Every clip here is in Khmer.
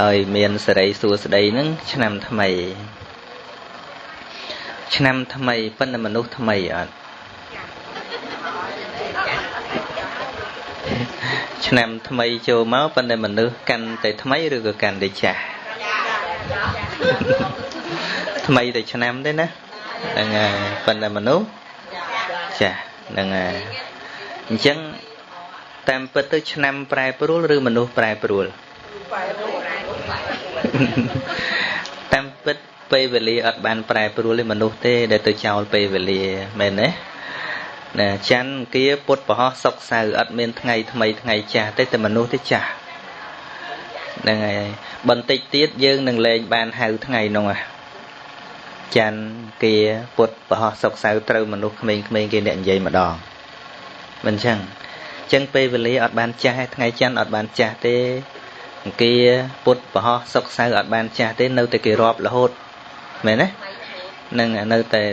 ឲ្យមានសេរីសួស្តីនឹងឆ្នាំថ្មី ឆ្នាំថ្មីប៉ុន្តែមនុស្សថ្មីអត់ឆ្នាំថ្មីចូលមកប៉ុន្តែមនុស្សកាន់តែថ្មីឬក៏កាន់តែចាស់ថ្មីតែឆ្នាំទេណាហ្នឹងហើយប៉ុន្តែមនុស្សចាស់ហ្នឹងហើយអញ្ចឹងតាមពិតទៅឆ្នាំប្រែប្រួលឬមនុស្សប្រែប្រួល តាមពិតពេលវេលាអត់បានប្រែប្រួលទេមនុស្សទេដែលទៅចោលពេលវេលាមែនទេណាច័ន្ទគាពុតប្រហោះសុកសៅអត់មានថ្ងៃថ្មីថ្ងៃចាស់ទេតែមនុស្សទេចាស់ហ្នឹងហើយបន្តិចទៀតយើងនឹងលែងបានហៅថ្ងៃនោះហ่ะច័ន្ទគាពុតប្រហោះសុកសៅត្រូវមនុស្សក្មេងៗគេអ្នកនិយាយម្ដងមិនចឹងចឹងពេលវេលាអត់បានចាស់ថ្ងៃច័ន្ទអត់បានចាស់ទេ អង្គាពុតប្រហោះសុកសៅអត់បានចាស់ទេនៅតែគេរាប់រហូតមែនទេនឹងនៅតែ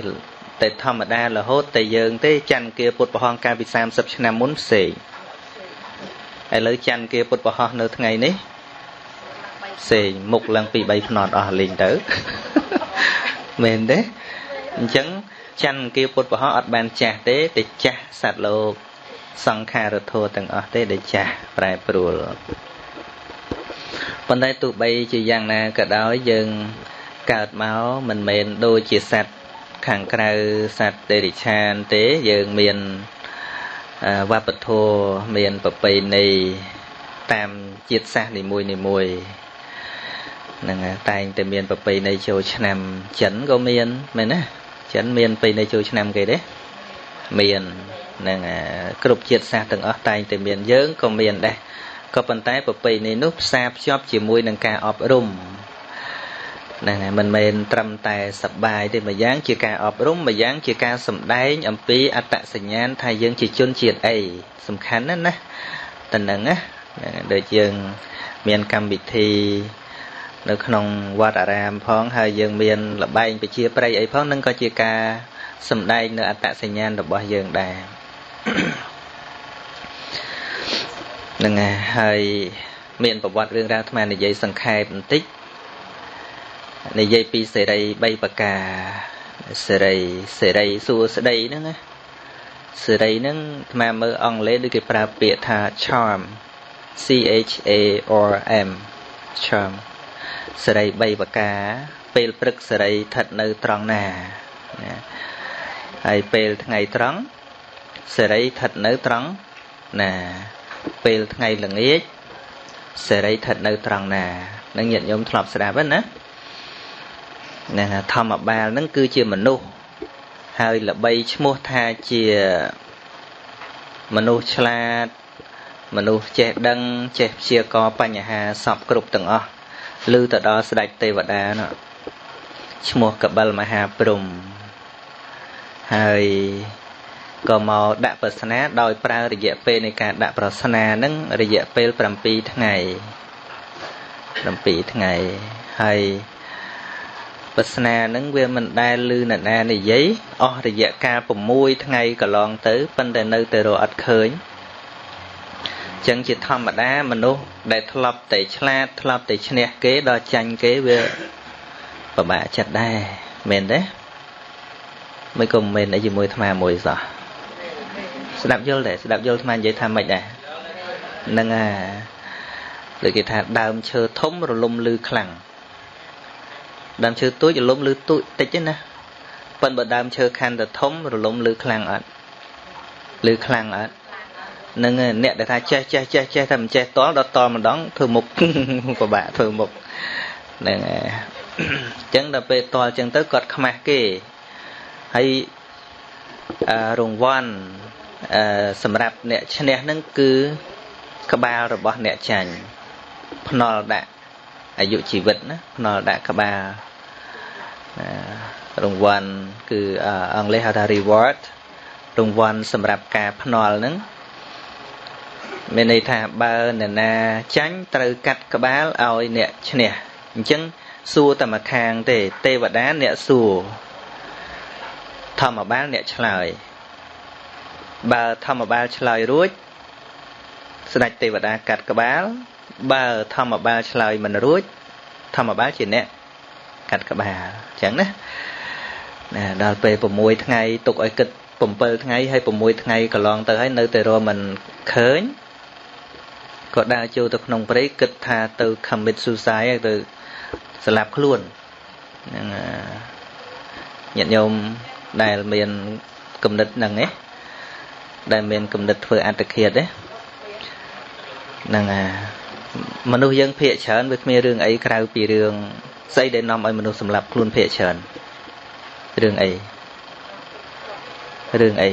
តែធម្មតារហូតតែយើងទេច័ន្ទគាពុតប្រហោះកាលពី30ឆ្នាំមុនផ្សេងឥឡូវច័ន្ទគាពុតប្រហោះនៅថ្ងៃនេះផ្សេងមុខឡើងពី3ភ្នត់អស់លេងទៅមែនទេអញ្ចឹងច័ន្ទគាពុតប្រហោះអត់បានចាស់ទេតែចាស់សត្វលោកសង្ខារធัวទាំងអស់ទេដែលចាស់ប្រែប្រួល ប៉ុន្តែទោះបីជាយ៉ាងណាក៏ដោយយើងកើតមកមិនមែនដូចជាសត្វខាងក្រៅសត្វទេរិឆានទេយើងមានវប្បធម៌មានប្រពៃណីតាមជាតិសាសន៍នីមួយនីមួយហ្នឹងតែងតែមានប្រពៃណីចូលឆ្នាំចិនក៏មានមែនណាចិនមានប្រពៃណីចូលឆ្នាំគេទេមានហ្នឹងគ្រប់ជាតិសាសន៍ទាំងអស់តែងតែមានយើងក៏មានដែរ ក៏ប៉ុន្តែប្រពៃណីនោះផ្សារភ្ជាប់ជាមួយនឹងការអប់រំហ្នឹងហើយមិនមែនត្រឹមតែសបាយទេមួយយ៉ាងជាការអប់រំមួយយ៉ាងជាការសម្ដែង អំពីអត្តសញ្ញាណថាយើងជាជនជាតិអីសំខាន់ណាស់ណាតើហ្នឹងណាដូចយើងមានកម្មវិធីនៅក្នុងវត្តអារាមផងហើយយើងមានលបែងពជាប្រៃអីផងនឹងក៏ជាការសម្ដែងនៅអត្តសញ្ញាណរបស់យើងដែរ នឹងហើយមានប្រវត្តិរឿងរ៉ាវអាត្មានិយាយសង្ខេបបន្តិចនិយាយពីសេរី3ប្រការសេរីសេរីសួស្តីហ្នឹងណាសេរីហ្នឹងអាត្មាមើលអង់គ្លេសដូចគេប្រើពាក្យថា charm C H A R M charm សេរី3ប្រការ ពេលព្រឹកសេរីស្ថិតនៅត្រង់ណាណាហើយពេលថ្ងៃត្រង់សេរីស្ថិតនៅត្រង់ណា ពេលថ្ងៃល្ងាចសេរីស្ថិតនៅត្រង់ណានឹងញាតិញោមធ្លាប់ស្ដាប់ហ្នឹងណាហ្នឹងធម្មបាលហ្នឹងគឺជាមនុស្សហើយល្បីឈ្មោះថាជាមនុស្សឆ្លាត មនុស្សចេះដឹង ចេះព្យាករបញ្ហាសពគ្រប់ទាំងអស់ឬទៅដល់ស្ដេចទេវតានោះឈ្មោះកបិលមហាព្រំហើយ ក៏មកដាក់ប្រស្នាដោយប្រើរយៈពេលនៃការដាក់ប្រស្នានឹងរយៈពេល7ថ្ងៃ7ថ្ងៃហើយប្រស្នានឹងវាមិនដែលលឺអ្នកណានិយាយអស់រយៈកាល6ថ្ងៃកន្លងទៅប៉ុន្តែនៅតែរកអត់ឃើញចឹងជាធម្មតាមនុស្សដែលធ្លាប់តែឆ្លាតធ្លាប់តែឈ្នះគេដល់ចាញ់គេវាពិបាកចិត្តដែរមែនទេមិនក៏មិនមែនអីជាមួយអាត្មាមួយសោះ ស្ដាប់យល់ទេស្ដាប់យល់អាត្មានិយាយថាម៉េចដែរហ្នឹងហើយដូចគេថាដើមឈើធំរលំលឺខ្លាំងដើមឈើទូចរលំលឺទូចតិចទេណាប៉ុន្តែបើដើមឈើខាន់តែធំរលំលឺខ្លាំងអត់លឺខ្លាំងអត់នឹងអ្នកដែលថាចេះចេះចេះចេះតែមិនចេះតល់ដល់តល់ម្ដងធ្វើមុខពិបាកធ្វើមុខហ្នឹងហើយអញ្ចឹងដល់ពេលតល់អញ្ចឹងទៅគាត់ខ្មាស់គេហើយរង្វាន់ សម្រាប់អ្នកឈ្នះនឹងគឺក្បាលរបស់អ្នកចាញ់ភ្នល់ដាក់អាយុជីវិតណាភ្នល់ដាក់ក្បាលរង្វាន់គឺអង់គ្លេសហៅថា reward រង្វាន់សម្រាប់ការភ្នល់ហ្នឹងមានន័យថាបើអ្នកណាចាញ់ត្រូវកាត់ក្បាលឲ្យអ្នកឈ្នះអញ្ចឹងសួរតែម្ខាងទេទេវតាអ្នកសួរធម្មបាលអ្នកឆ្លើយ បើធម្មបាលឆ្លើយរួចស្ដេចទេវតាកាត់ក្បាល បើធម្មបាលឆ្លើយមិនរួចធម្មបាលជាអ្នកកាត់ក្បាលអញ្ចឹងណាណាដល់ពេល6ថ្ងៃទុកឲ្យគិត7ថ្ងៃហើយ6ថ្ងៃកន្លងទៅហើយនៅតែរមិនឃើញក៏ដើរចូលទៅក្នុងព្រៃគិតថាទៅ commit suicide ទៅស្លាប់ខ្លួនហ្នឹងញាតិញោមដែលមានគំនិតហ្នឹងឯង ដែលមានគំនិតធ្វើអត្តឃាតទេហ្នឹងអាមនុស្សយើងភាកច្រើនវាគ្មានរឿងអីក្រៅពីរឿងស្អីដែលនាំឲ្យមនុស្សសម្លាប់ខ្លួនភាកច្រើនរឿងអីរឿងអី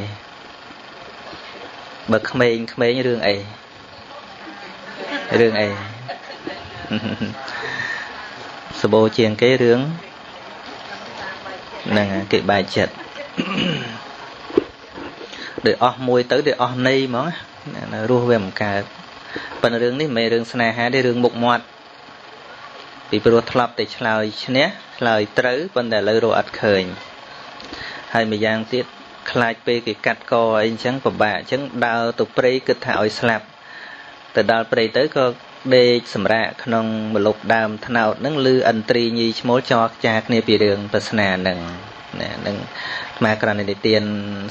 បើក្មេងក្មេងរឿងអីរឿងអីសបោជាងគេរឿងហ្នឹងគេបែកចិត្ត ដូចអស់មួយទៅដូចអស់នៃហ្មងរស់វាមិនកើតប៉ុន្តែរឿងនេះមិនមែនរឿងស្នេហាទេរឿងមុខមាត់ពីព្រោះធ្លាប់តែឆ្លើយឈ្នះឆ្លើយត្រូវប៉ុន្តែឥឡូវរកអត់ឃើញហើយម្យ៉ាងទៀតខ្លាចពេលគេកាត់កអីអញ្ចឹងពិបាកអញ្ចឹងដើរទៅព្រៃគិតថាឲ្យស្លាប់ទៅដល់ព្រៃទៅក៏ដេកសម្រាកក្នុងមលុបដើមថ្នោតហ្នឹងឮឥន្ទ្រីញីឈ្មោលចរខ្ចាគ្នាពីរឿងប្រស្នាហ្នឹង ណានឹងអាត្មាក្រណនិទាន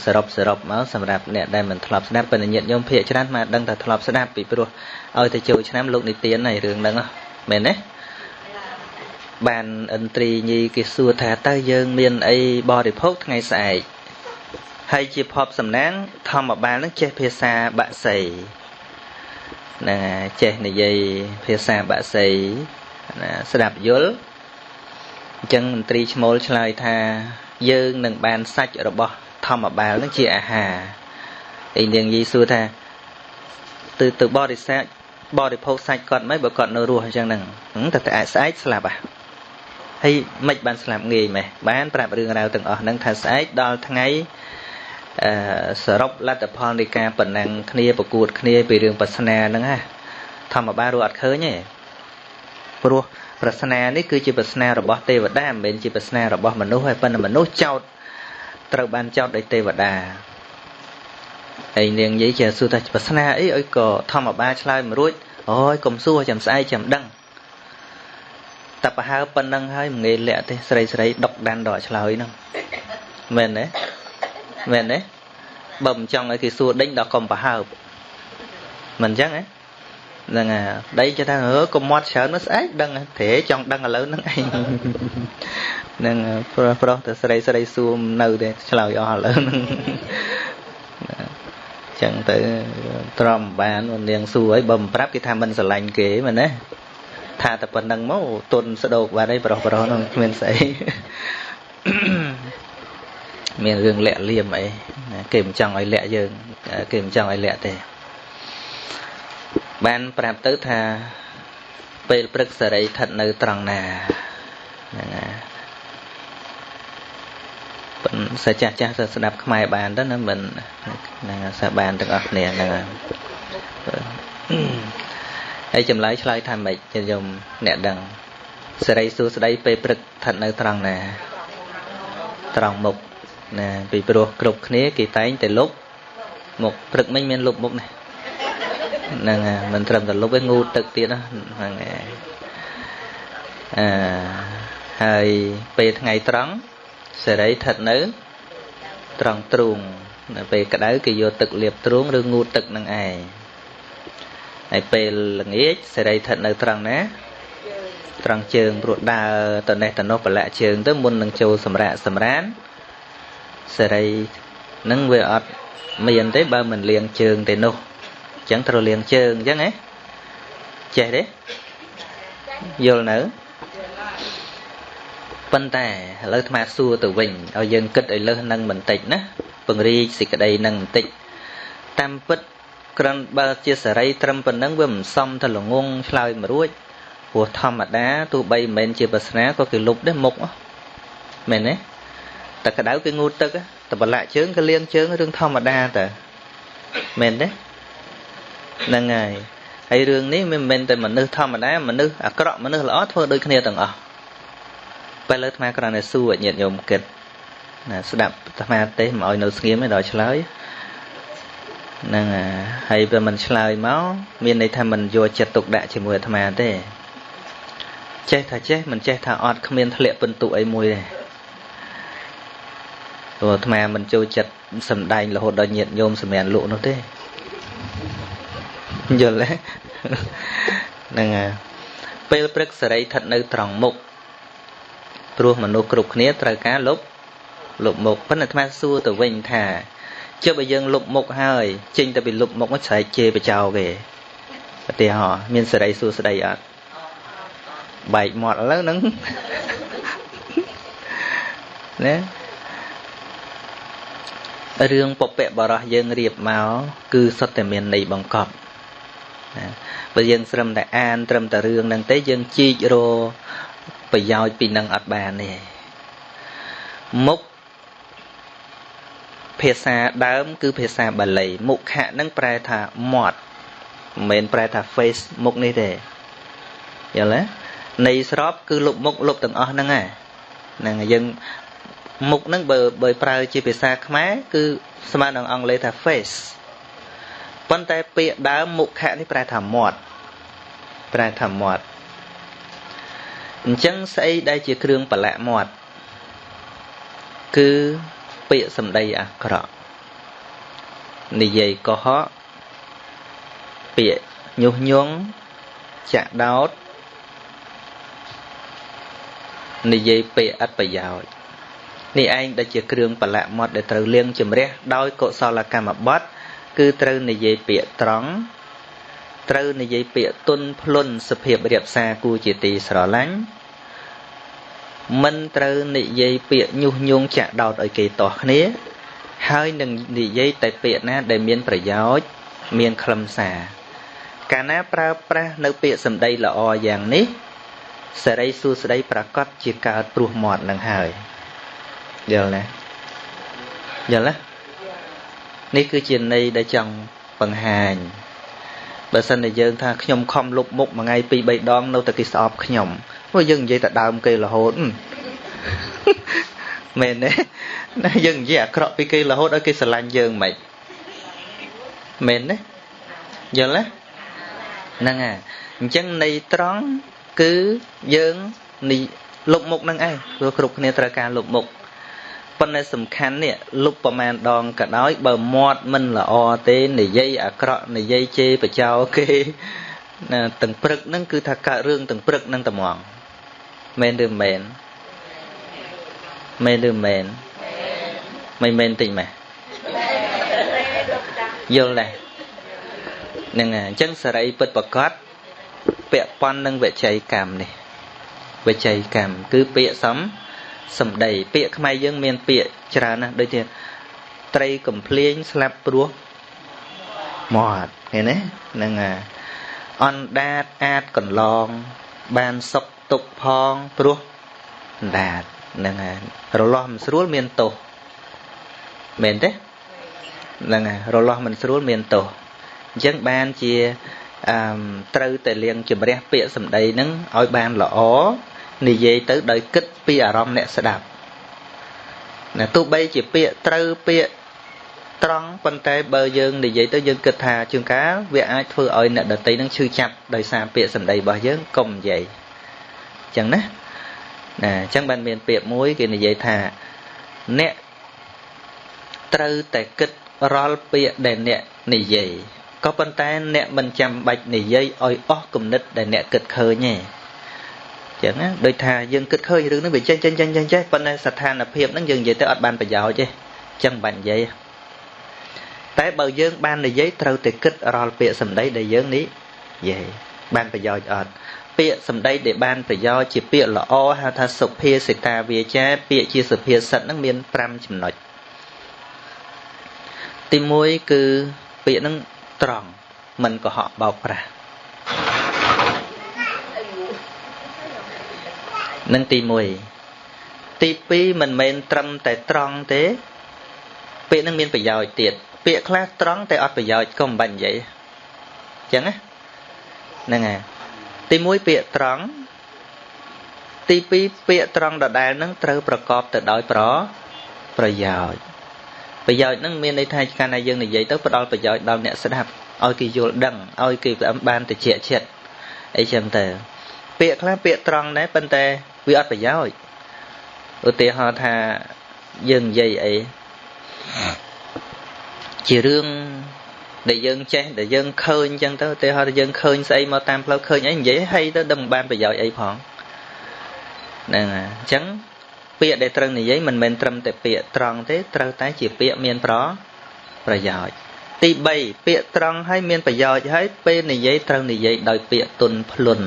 សរុបសរុបមកសម្រាប់អ្នកដែលមិនធ្លាប់ស្ដាប់ប៉ុន្តែញាតិញោមភាកច្រើនមកដឹងថាធ្លាប់ស្ដាប់ពីព្រោះឲ្យទៅចូលឆ្នាំលោកនិទានហើយរឿងហ្នឹងមែនទេបានឥន្ទ្រីញីគេសួរថាតើយើងមានអីបរិភោគថ្ងៃស្អែកហើយជាភពសំណាងធម្មបាលនឹងចេះភាសាបាក់សីណាចេះនិយាយភាសាបាក់សីណាស្ដាប់យល់អញ្ចឹងមន្ត្រីឈ្មោលឆ្លើយថា យើងនឹងបានសាច់របស់ធម្មបាលនឹងជាអាហារអីនាងយីសួរថាទៅទៅបរិស័ទបរិភោគសាច់គាត់មិនបើគាត់នៅរស់អញ្ចឹងហ្នឹងតែតែស្អែកស្លាប់អាហើយមិនបានស្លាប់ងាយម៉េះបានប្រាប់រឿងរ៉ាវទាំងអស់ហ្នឹងថាស្អែកដល់ថ្ងៃអឺសរុបលទ្ធផលនៃការប៉ុណ្ណឹងគ្នាប្រកួតគ្នាពីរឿងបាសនាហ្នឹងណាធម្មបាលរស់អត់ឃើញទេព្រោះ ប្រស្នានេះគឺជាប្រស្នារបស់ទេវតាមិនមែនជាប្រស្នារបស់មនុស្សហើយប៉ុន្តែមនុស្សចោតត្រូវបានចោតដោយទេវតាហើយនាងនិយាយជាសួរថាប្រស្នាអីអីក៏ធម្មបាលឆ្លើយមិនរួចអូយកុំសួរចាំស្អែកចាំដឹងតែប្រហើប៉ុណ្ណឹងហើយមិនងាយលាក់ទេស្រីស្រីដុកដានដល់ឆ្លើយហ្នឹងមែនទេមែនទេបើមិនចង់ឲ្យគេសួរដេញដល់កុំប្រហើបមិនអញ្ចឹងហ៎ ហ្នឹងហើយដីចេះថាអឺកុំមាត់ច្រើនមកស្អែកដឹងត្រេចង់ដឹងឥឡូវហ្នឹងឯងហ្នឹងប្រុសប្រុសទៅស្រីស្រីសួរនៅទេឆ្លើយអស់ឥឡូវហ្នឹងចឹងទៅទ្រាំបាននាងសួរអីបើមិនប្រាប់គេថាមិនស្រឡាញ់គេមែនទេថាតែប៉ុណ្្នឹងមកទុនស្ដោកបាត់ហើយប្រុសប្រុសហ្នឹងគ្មានស្អីមានរឿងលាក់លៀមអីគេមិនចង់ឲ្យលាក់យើង គេមិនចង់ឲ្យលាក់ទេ បានប្រាប់ទៅថាពេលព្រឹកសេរីស្ថិតនៅត្រង់ណាហ្នឹងណាប៉ុន្តែចាស់ចាស់ទៅស្ដាប់ខ្មែរបានទៅណាមិនហ្នឹងសាបានទាំងអស់គ្នាហ្នឹងហើយចម្លើយឆ្លើយថាម៉េចខ្ញុំអ្នកដឹងសេរីសួស្ដីពេលព្រឹកស្ថិតនៅត្រង់ណា ត្រង់មុខណាពីព្រោះគ្រប់គ្នាគេតែងតែលុបមុខព្រឹកមិញមានលុបមុខណា ហ្នឹងមិនត្រឹមតែលុបឯងងូតទឹកទៀតហ្នឹងអឺហើយពេលថ្ងៃត្រង់សេរីស្ថិតនៅត្រង់ទ្រូងនៅពេលក្តៅគេយកទឹកលាបទ្រូងឬងូតទឹកនឹងឯងហើយពេលល្ងាចសេរីស្ថិតនៅត្រង់ណាត្រង់ជើងព្រោះដើរទៅនេះទៅនោះប្រឡាក់ជើងទៅមុននឹងចូលសម្រាកសម្រានសេរីនឹងវាអត់មានទេបើមិនលាងជើងទេនោះអញ្ចឹងត្រូវលាងជើងអញ្ចឹងហ៎ចេះទេយល់នៅប៉ុន្តែឥឡូវអាត្មាសួរទៅវិញឲ្យយើងគិតឲ្យលើសនឹងបន្តិចណាពង្រីកសេចក្តីនឹងបន្តិចតាមពិតក្រាន់បើជាសេរីត្រឹមប៉ុណ្ណឹងវាមិនសមទៅល្ងងឆ្លើយមិនរួចព្រោះធម្មតាទោះបីមិនមែនជាប្រស្នាក៏គេលុបដែរមុខមែនទេតែក្តៅគេងូតទឹកតែប្រឡាក់ជើងក៏លាងជើងរឿងធម្មតាតើមែនទេ ហ្នឹងហើយហើយរឿងនេះមិនមែនតែមនុស្សធម្មតាមនុស្សអាក្រក់មនុស្សល្អធ្វើដូចគ្នាទាំងអស់ពេលលើអាត្មាគ្រាន់តែសួរញាតិញោមគិតណាស្ដាប់អាត្មាទេមិនឲ្យនៅស្ងៀមទេដល់ឆ្លើយហ្នឹងហើយបើមិនឆ្លើយមកមានន័យថាមិនយកចិត្តទុកដាក់ជាមួយអាត្មាទេចេះថាចេះមិនចេះថាអត់គ្មានធ្លាក់ពិន្ទុអីមួយទេព្រោះអាត្មាមិនចូលចិត្តសំដែងរហូតដល់ញាតញោមសម្រាប់លក់នោះទេ យល់ទេហ្នឹងហើយពេលព្រឹកសេរីស្ថិតនៅត្រង់មុខព្រោះមនុស្សគ្រប់គ្នាត្រូវការលុបលុបមុខប៉ុន្តែអាត្មាសួរទៅវិញថាចុះបើយើងលុបមុខហើយចេញទៅពីលុបមុខស្រែកជេរបចោគេឧទាហរណ៍មានសេរីសួស្ដីអត់បែកមាត់ឥឡូវហ្នឹងណារឿងពពកបរោះយើងរៀបមកគឺសុទ្ធតែមានន័យបង្កប់ ណាបើយើងស្រឹមតែអាន ត្រឹមតែរឿងហ្នឹងទេយើងជីករប្រយោជន៍ពីនឹងអត់បានទេមុខភាសាដើម គឺភាសាបាលីមុខខៈនឹងប្រែថាមាត់មិនមែនប្រែថា face មុខនេះទេយល់ទេនៃស្របគឺលុបមុខលុបទាំងអស់ហ្នឹងហ្នឹងយើងមុខហ្នឹងបើបើប្រើជាភាសាខ្មែរគឺស្មើនឹងអង់គ្លេសថា face ប៉ុន្តែពាក្យដើមមុខៈនេះប្រែថាមាត់ប្រែថាមាត់អញ្ចឹងស្អីដែលជាគ្រឿងប្រឡាក់មាត់គឺពាក្យសម្ដីអាក្រក់និយាយកុហកពាក្យញុះញង់ចាក់ដោតនិយាយពាក្យអត់ប្រយោជន៍នេះឯងដែលជាគ្រឿងប្រឡាក់មាត់ដែលត្រូវលាងជំរះដោយកុសលកម្មបត្តិ គឺត្រូវនិយាយពាក្យត្រង់ត្រូវនិយាយពាក្យទុនភ្លុនសភាពរៀបសារគូជាទីស្រឡាញ់មិនត្រូវនិយាយពាក្យញុះញង់ចាក់ដោតឲ្យគេទាស់គ្នា ហើយនឹងនិយាយតែពាក្យណាដែលមានប្រយោជន៍មានខ្លឹមសារកាលណាប្រើប្រាស់នៅពាក្យសម្ដីល្អយ៉ាងនេះសេរីសួស្ដីប្រកាសជាកើតព្រោះមាត់នឹងហើយយល់ណាយល់ណា នេះគឺជាន័យដែលចង់បង្ហាញបើសិនតែយើងថាខ្ញុំខំលុបមុខមួយថ្ងៃពីរបីដង នៅតែគេស្អប់ខ្ញុំព្រោះយើងនិយាយតែដើមគេរហូតមែនទេណាយើងនិយាយអាក្រក់ពីគេរហូតឲ្យគេស្រឡាញ់យើងមិនមែនទេយល់ទេហ្នឹងហើយអញ្ចឹងន័យត្រង់គឺយើងនេះលុបមុខនឹងឯងព្រោះគ្រប់គ្នាត្រូវការលុបមុខ ប៉ុន្តែសំខាន់នេះលុបប្រមាណដងក៏ដោយបើមាត់មិនល្អទេនិយាយអាក្រក់និយាយជេរបចោគេណាទាំងព្រឹកហ្នឹងគឺថាកើតរឿងទាំងព្រឹកហ្នឹងត្មងមែនឬមែនមែនឬមែនមិនមែនតិចម៉េះយល់ដែរហ្នឹងហើយអញ្ចឹងសេរីពិតប្រកបពាក់ព័ន្ធនឹងវិច័យកម្មនេះវិច័យកម្មគឺពាក្យសំ សម្ដី ពាក្យខ្មែរយើងមានពាក្យច្រើនណាស់ដូចជាត្រីកំភ្លៀងស្លាប់ព្រោះមាត់ឃើញទេហ្នឹងហើយអណ្ដាតអាចកន្លង បានសុកទុកផងព្រោះអណ្ដាតហ្នឹងហើយរលាស់មិនស្រួលមានទោសមែនទេហ្នឹងហើយរលាស់មិនស្រួលមានទោសអញ្ចឹងបានជាអឺត្រូវតែលៀងជំរះពាក្យសម្ដីហ្នឹងឲ្យបានល្អ និយាយទៅដោយគិតពីអារម្មណ៍អ្នកស្ដាប់ណាទោះបីជាពាក្យត្រូវពាក្យត្រង់ប៉ុន្តែបើយើងនិយាយទៅយើងគិតថាជួនកាលវាអាចធ្វើឲ្យអ្នកដតីនឹងឈឺចាប់ដោយសារពាក្យសម្ដីរបស់យើងកុំនិយាយអញ្ចឹងណាណាអញ្ចឹងបានមានពាក្យមួយគេនិយាយថាអ្នកត្រូវតែគិតរាល់ពាក្យដែលអ្នកនិយាយក៏ប៉ុន្តែអ្នកមិនចាំបាច់និយាយឲ្យអស់គំនិតដែលអ្នកគិតឃើញទេ ចឹងណាដូចថាយើងគិតឃើញរឿងហ្នឹងវាចេញចេញចេញចេញចេះប៉ុន្តែស្ថានភាពហ្នឹងយើងនិយាយទៅអត់បានប្រយោជន៍ទេចឹងបាច់និយាយតែបើយើងបាននិយាយត្រូវតែគិតរាល់ពាក្យសម្ដីដែលយើងនេះនិយាយបានប្រយោជន៍អត់ពាក្យសម្ដីដែលបានប្រយោជន៍ជាពាក្យល្អហៅថាសុភាសិកាវាចា ពាក្យជាសុភាសិតហ្នឹងមាន5ចំណុចទី1គឺពាក្យហ្នឹងត្រង់មិនកុហកបោកប្រាស់ នឹងទី1ទី2មិនមែនត្រឹមតែត្រង់ទេ ពាក្យនឹងមានប្រយោជន៍ទៀតពាក្យខ្លះត្រង់តែអត់ប្រយោជន៍ក៏មិនបាច់និយាយអញ្ចឹងណាហ្នឹងហើយទី1ពាក្យត្រង់ទី2ពាក្យត្រង់ដដែលនឹងត្រូវប្រកបទៅដោយប្រប្រយោជន៍ប្រយោជន៍ហ្នឹងមានន័យថាកាលណាយើងនិយាយទៅផ្ដល់ប្រយោជន៍ដល់អ្នកស្ដាប់ឲ្យគេយល់ដឹងឲ្យគេផ្អឹមបានតិចចិត្តអីចឹងទៅពាក្យខ្លះពាក្យត្រង់ដែរប៉ុន្តែ វាអត់ប្រយោជន៍ឧទាហរណ៍ថាយើងនិយាយអីជារឿងដែលយើងចេះដែលយើងឃើញអញ្ចឹងទៅឧទាហរណ៍ថាយើងឃើញស្អីមកតាមផ្លូវឃើញអីនិយាយហីទៅដឹងបានប្រយោជន៍អីផងហ្នឹងហើយអញ្ចឹងពាក្យដែលត្រូវនិយាយមិនមែនត្រឹមតែពាក្យត្រង់ទេត្រូវតែជាពាក្យមានប្រប្រយោជន៍ទី3ពាក្យត្រង់ហើយមានប្រយោជន៍ហើយពេលនិយាយត្រូវនិយាយដោយពាក្យទុនភ្លុន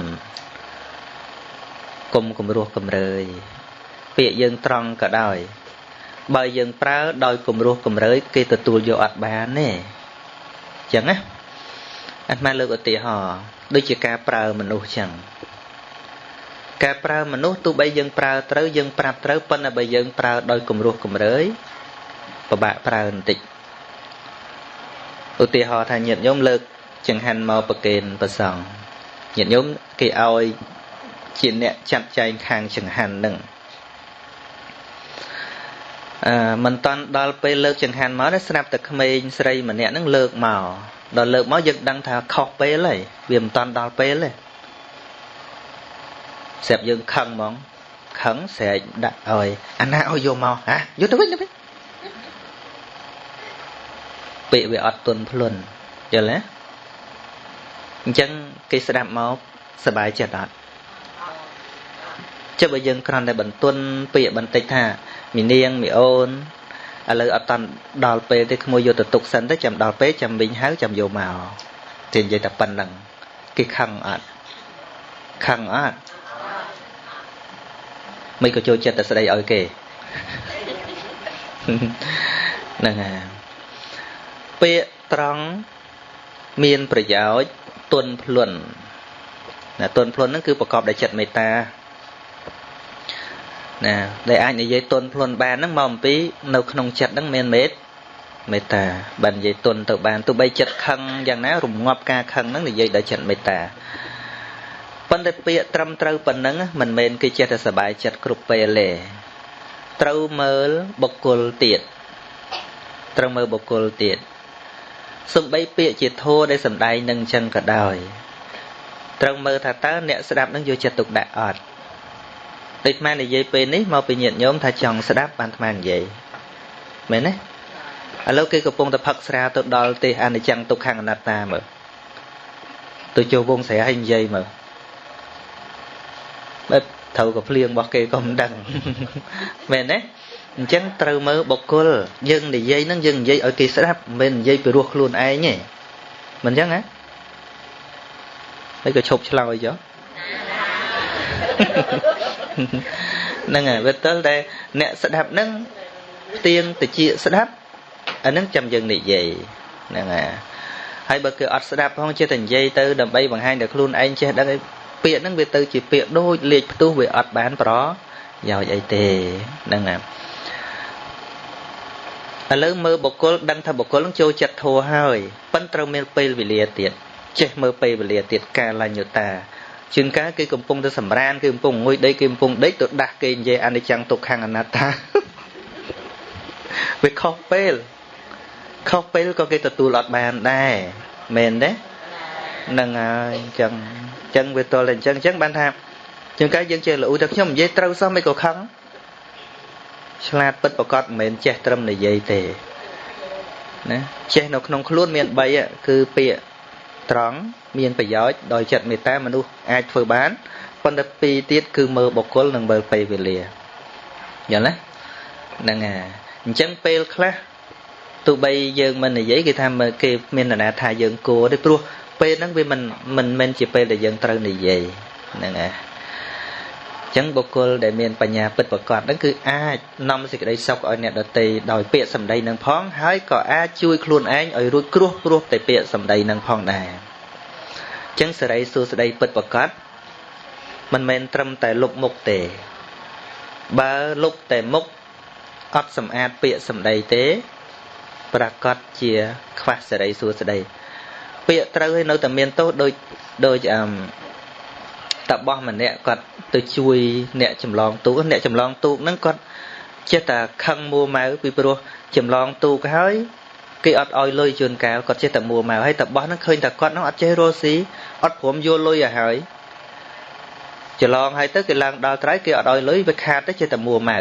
កុំគំរោះកំរើយ ពាក្យយើងត្រង់ក៏ដោយ បើយើងប្រើដោយគំរោះកំរើយ គេទទួលយកអត់បានទេអញ្ចឹងណាអាត្មាលើកឧទាហរណ៍ដូចជាការប្រើមនុស្សអញ្ចឹងការប្រើមនុស្សទោះបីយើងប្រើត្រូវយើងប្រាប់ត្រូវប៉ុន្តែបើយើងប្រើដោយគំរោះកំរើយពិបាកប្រើបន្តិចឧទាហរណ៍ថាញាតិញោមលើកចង្ហាន់មកប្រគេនប្រសង់ញាតិញោមគេឲ្យ ជាអ្នកចាត់ចែងខាងចង្ហាន់នឹងអឺមិនតាន់ដល់ពេលលើកចង្ហាន់មកទេស្រាប់តែក្មេងស្រីម្នាក់ហ្នឹងលើកមកដល់លើកមកយើងដឹងថាខុសពេលហើយវាមិនតាន់ដល់ពេលទេស្រាប់យើងខឹងហ្មងខឹងស្រែកដាក់ឲ្យអាណាឲ្យយកមកហ่ะយកទៅវិញទៅវិញពាក្យវាអត់ទន់ភ្លន់យល់ទេអញ្ចឹងគេស្ដាប់មកសบายចិត្តអត់ ចុះបើយើងគ្រាន់តែបន្ទន់ពាក្យបន្តិចថាមីនាងមីអូនឥឡូវអត់តាន់ដល់ពេលទេក្មួយយកទៅទុកសិនទៅចាំដល់ពេលចាំវិញហៅចាំយកមកគេនិយាយតែប៉ុណ្្នឹងគេខឹងអត់ខឹងអត់មិនក៏ចូលចិត្តតែស្ដីឲ្យគេហ្នឹងហើយពាក្យត្រង់មានប្រយោជន៍ទន់ភ្លន់ណាទន់ភ្លន់ហ្នឹងគឺប្រកបដោយចិត្តមេត្តា ណាដែលអាចនិយាយទន់ភ្លន់បានហ្នឹងមកអំពីនៅក្នុងចិត្តហ្នឹងមានមេត្តាមេត្តាបាននិយាយទន់ទៅបានទោះបីចិត្តខឹងយ៉ាងណារងាប់ការខឹងហ្នឹងនិយាយដោយចិត្តមេត្តាប៉ុន្តែពាក្យត្រឹមត្រូវប៉ុណ្ណឹងមិនមែនគេចេះតែសบายចិត្តគ្រប់ពេលទេត្រូវមើលបុគ្គលទៀតត្រូវមើលបុគ្គលទៀតសំបីពាក្យជាធัวដែលសំដែងនឹងអញ្ចឹងក៏ដោយត្រូវមើលថាតើអ្នកស្ដាប់នឹងយកចិត្តទុកដាក់អត់ ដូចអានិយាយពេលនេះមកពីញាតិញោមថាចង់ស្ដាប់បានអានិយាយមែនទេឥឡូវគេកំពុងតែផឹកស្រាទៅដល់ទេអនិច្ចំទុក្ខអនត្តាមើលទៅចូលវងស្រាឲ្យនិយាយមើលបែបត្រូវក៏ភ្លៀងរបស់គេក៏មិនដឹងមែនទេអញ្ចឹងត្រូវមើលបុគ្គលយើងនិយាយហ្នឹងយើងនិយាយឲ្យគេស្ដាប់មិនមែននិយាយពីរោះខ្លួនឯងទេមិនអញ្ចឹងហ៎ហើយក៏ឈប់ឆ្លើយចុះ ហ្នឹងហើយវាទៅតែអ្នកស្ដាប់ហ្នឹងផ្ទៀងតិចស្ដាប់អាហ្នឹងចាំយើងនិយាយហ្នឹងហើយហើយបើគេអត់ស្ដាប់ផងចេះតែនិយាយទៅដើម្បីបង្ហាញដល់ខ្លួនឯងចេះដឹងឯពាក្យហ្នឹងវាទៅជាពាក្យដូចលេខផ្ទុះវាអត់បានប្រយោជន៍អីទេហ្នឹងហើយឥឡូវមើលបុគ្គលដឹងថាបុគ្គលនឹងចូលចិត្តធัวហើយប៉ិនត្រូវមានពេលវេលាទៀតចេះមើលពេលវេលាទៀតកាលញ្ញុតា ជាងកាលគេកំពុងទៅសម្រានគេកំពុងងុយដេកគេកំពុងដេកទៅដាស់គេនិយាយអនិច្ចំទុក្ខំអនត្តាវាខុសពេលខុសពេលក៏គេទទួលអត់បានដែរមែនទេហ្នឹងហើយអញ្ចឹងអញ្ចឹងវាទល់តែអញ្ចឹងអញ្ចឹងបានថាជាងកាលយើងចេះលូតែខ្ញុំនិយាយត្រូវសោះមិនក៏ខឹងឆ្លាតពិតប្រកបមិនមែនចេះត្រឹមនិយាយទេណាចេះនៅក្នុងខ្លួនមាន3គឺពាក្យ ត្រង់មានប្រយោជន៍ដោយចិត្តមេត្តាមនុស្សអាចធ្វើបានប៉ុន្តែពីរទៀតគឺមើលបុគ្គលនិងមើលពេលវេលាយល់ណាហ្នឹងហើយអញ្ចឹងពេលខ្លះទោះបីយើងមិននិយាយគេថាមើលគេមាននរណាថាយើងគួរទេព្រោះពេលហ្នឹងវាមិនមិនមែនជាពេលដែលយើងត្រូវនិយាយហ្នឹងហើយ ចឹងបុគ្គលដែលមានបញ្ញាពិតប្រកបហ្នឹងគឺអាចនាំសេចក្តីសុខឲ្យអ្នកដទៃដោយពាក្យសម្ដីនឹងផងហើយក៏អាចជួយខ្លួនឯងឲ្យរួចគ្រោះព្រោះតែពាក្យសម្ដីនឹងផងដែរចឹងសេរីសួស្តីពិតប្រកបមិនមែនត្រឹមតែលុបមុខទេ បើលុបតែមុខអត់សម្អាតពាក្យសម្ដីទេប្រកាសជាខ្វះសេរីសួស្តីពាក្យត្រូវឲ្យនៅតែមានទោសដូចដូចអឺ តបោះម្នាក់គាត់ទៅជួយអ្នកចម្លងទូកអ្នកចម្លងទូកហ្នឹងគាត់ចេះតែខឹងមួម៉ៅពីព្រោះចម្លងទូកហើយគេអត់ឲ្យលុយជួនកាលគាត់ចេះតែមួម៉ៅហើយតបោះហ្នឹងឃើញតែគាត់ហ្នឹងអត់ចេះរស់ស៊ីអត់ព្រមយកលុយឲ្យហើយច្រឡងហើយទៅគេឡើងដល់ត្រៃគេអត់ឲ្យលុយវាខាតទៅចេះតែមួម៉ៅ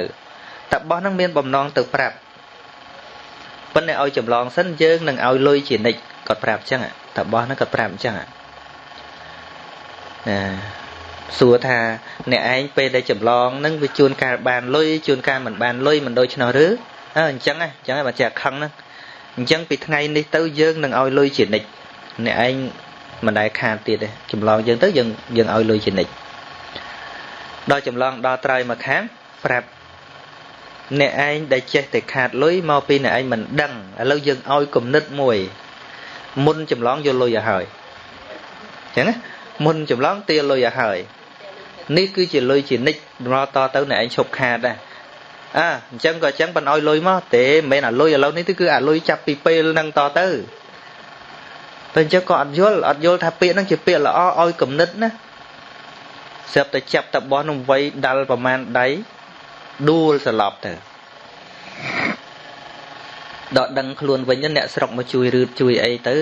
តបោះហ្នឹងមានបំណងទៅប្រាប់ប៉ុន្តែឲ្យចម្លងសិនយើងនឹងឲ្យលុយជានិច្ចគាត់ប្រាប់អញ្ចឹងតបោះហ្នឹងគាត់ប្រាប់អញ្ចឹងណា សួរថាអ្នកឯងពេលដែលចម្លងនឹងវាជួនកាលបានលុយជួនកាលមិនបានលុយមិនដូច្នោះឬអើអញ្ចឹងអញ្ចឹងបើចេះខឹងហ្នឹងអញ្ចឹងពីថ្ងៃនេះទៅយើងនឹងឲ្យលុយជានិច្ចអ្នកឯងមិនដែលខាតទៀតទេចម្លងយើងទៅយើងយើងឲ្យលុយជានិច្ចដល់ចម្លងដល់ត្រើយមកខាងប្រាប់អ្នកឯងដែលចេះតែខាតលុយមកពីអ្នកឯងមិនដឹងឥឡូវយើងឲ្យគំនិតមួយ មុនចម្លងយកលុយឲ្យហើយអញ្ចឹងណាមុនចម្លងទាលុយឲ្យហើយ នេះគឺជាលុយជានិច្ចដល់តទៅអ្នកឯងឈប់ខាតដែរអើអញ្ចឹងក៏អញ្ចឹងមិនអោយលុយមកទេមិនមែនអាលុយឥឡូវនេះគឺអាលុយចាប់ពីពេលហ្នឹងតទៅតែអញ្ចឹងក៏អត់យល់អត់យល់ថាពាក្យហ្នឹងជាពាក្យល្អឲ្យគំនិតណាស្រាប់តែចាប់តបោះនឹងវ័យដាល់ប្រមាណដៃដួលសន្លប់ទៅដកដឹងខ្លួនវិញអ្នកស្រុកមកជួយរឺតជួយអីទៅ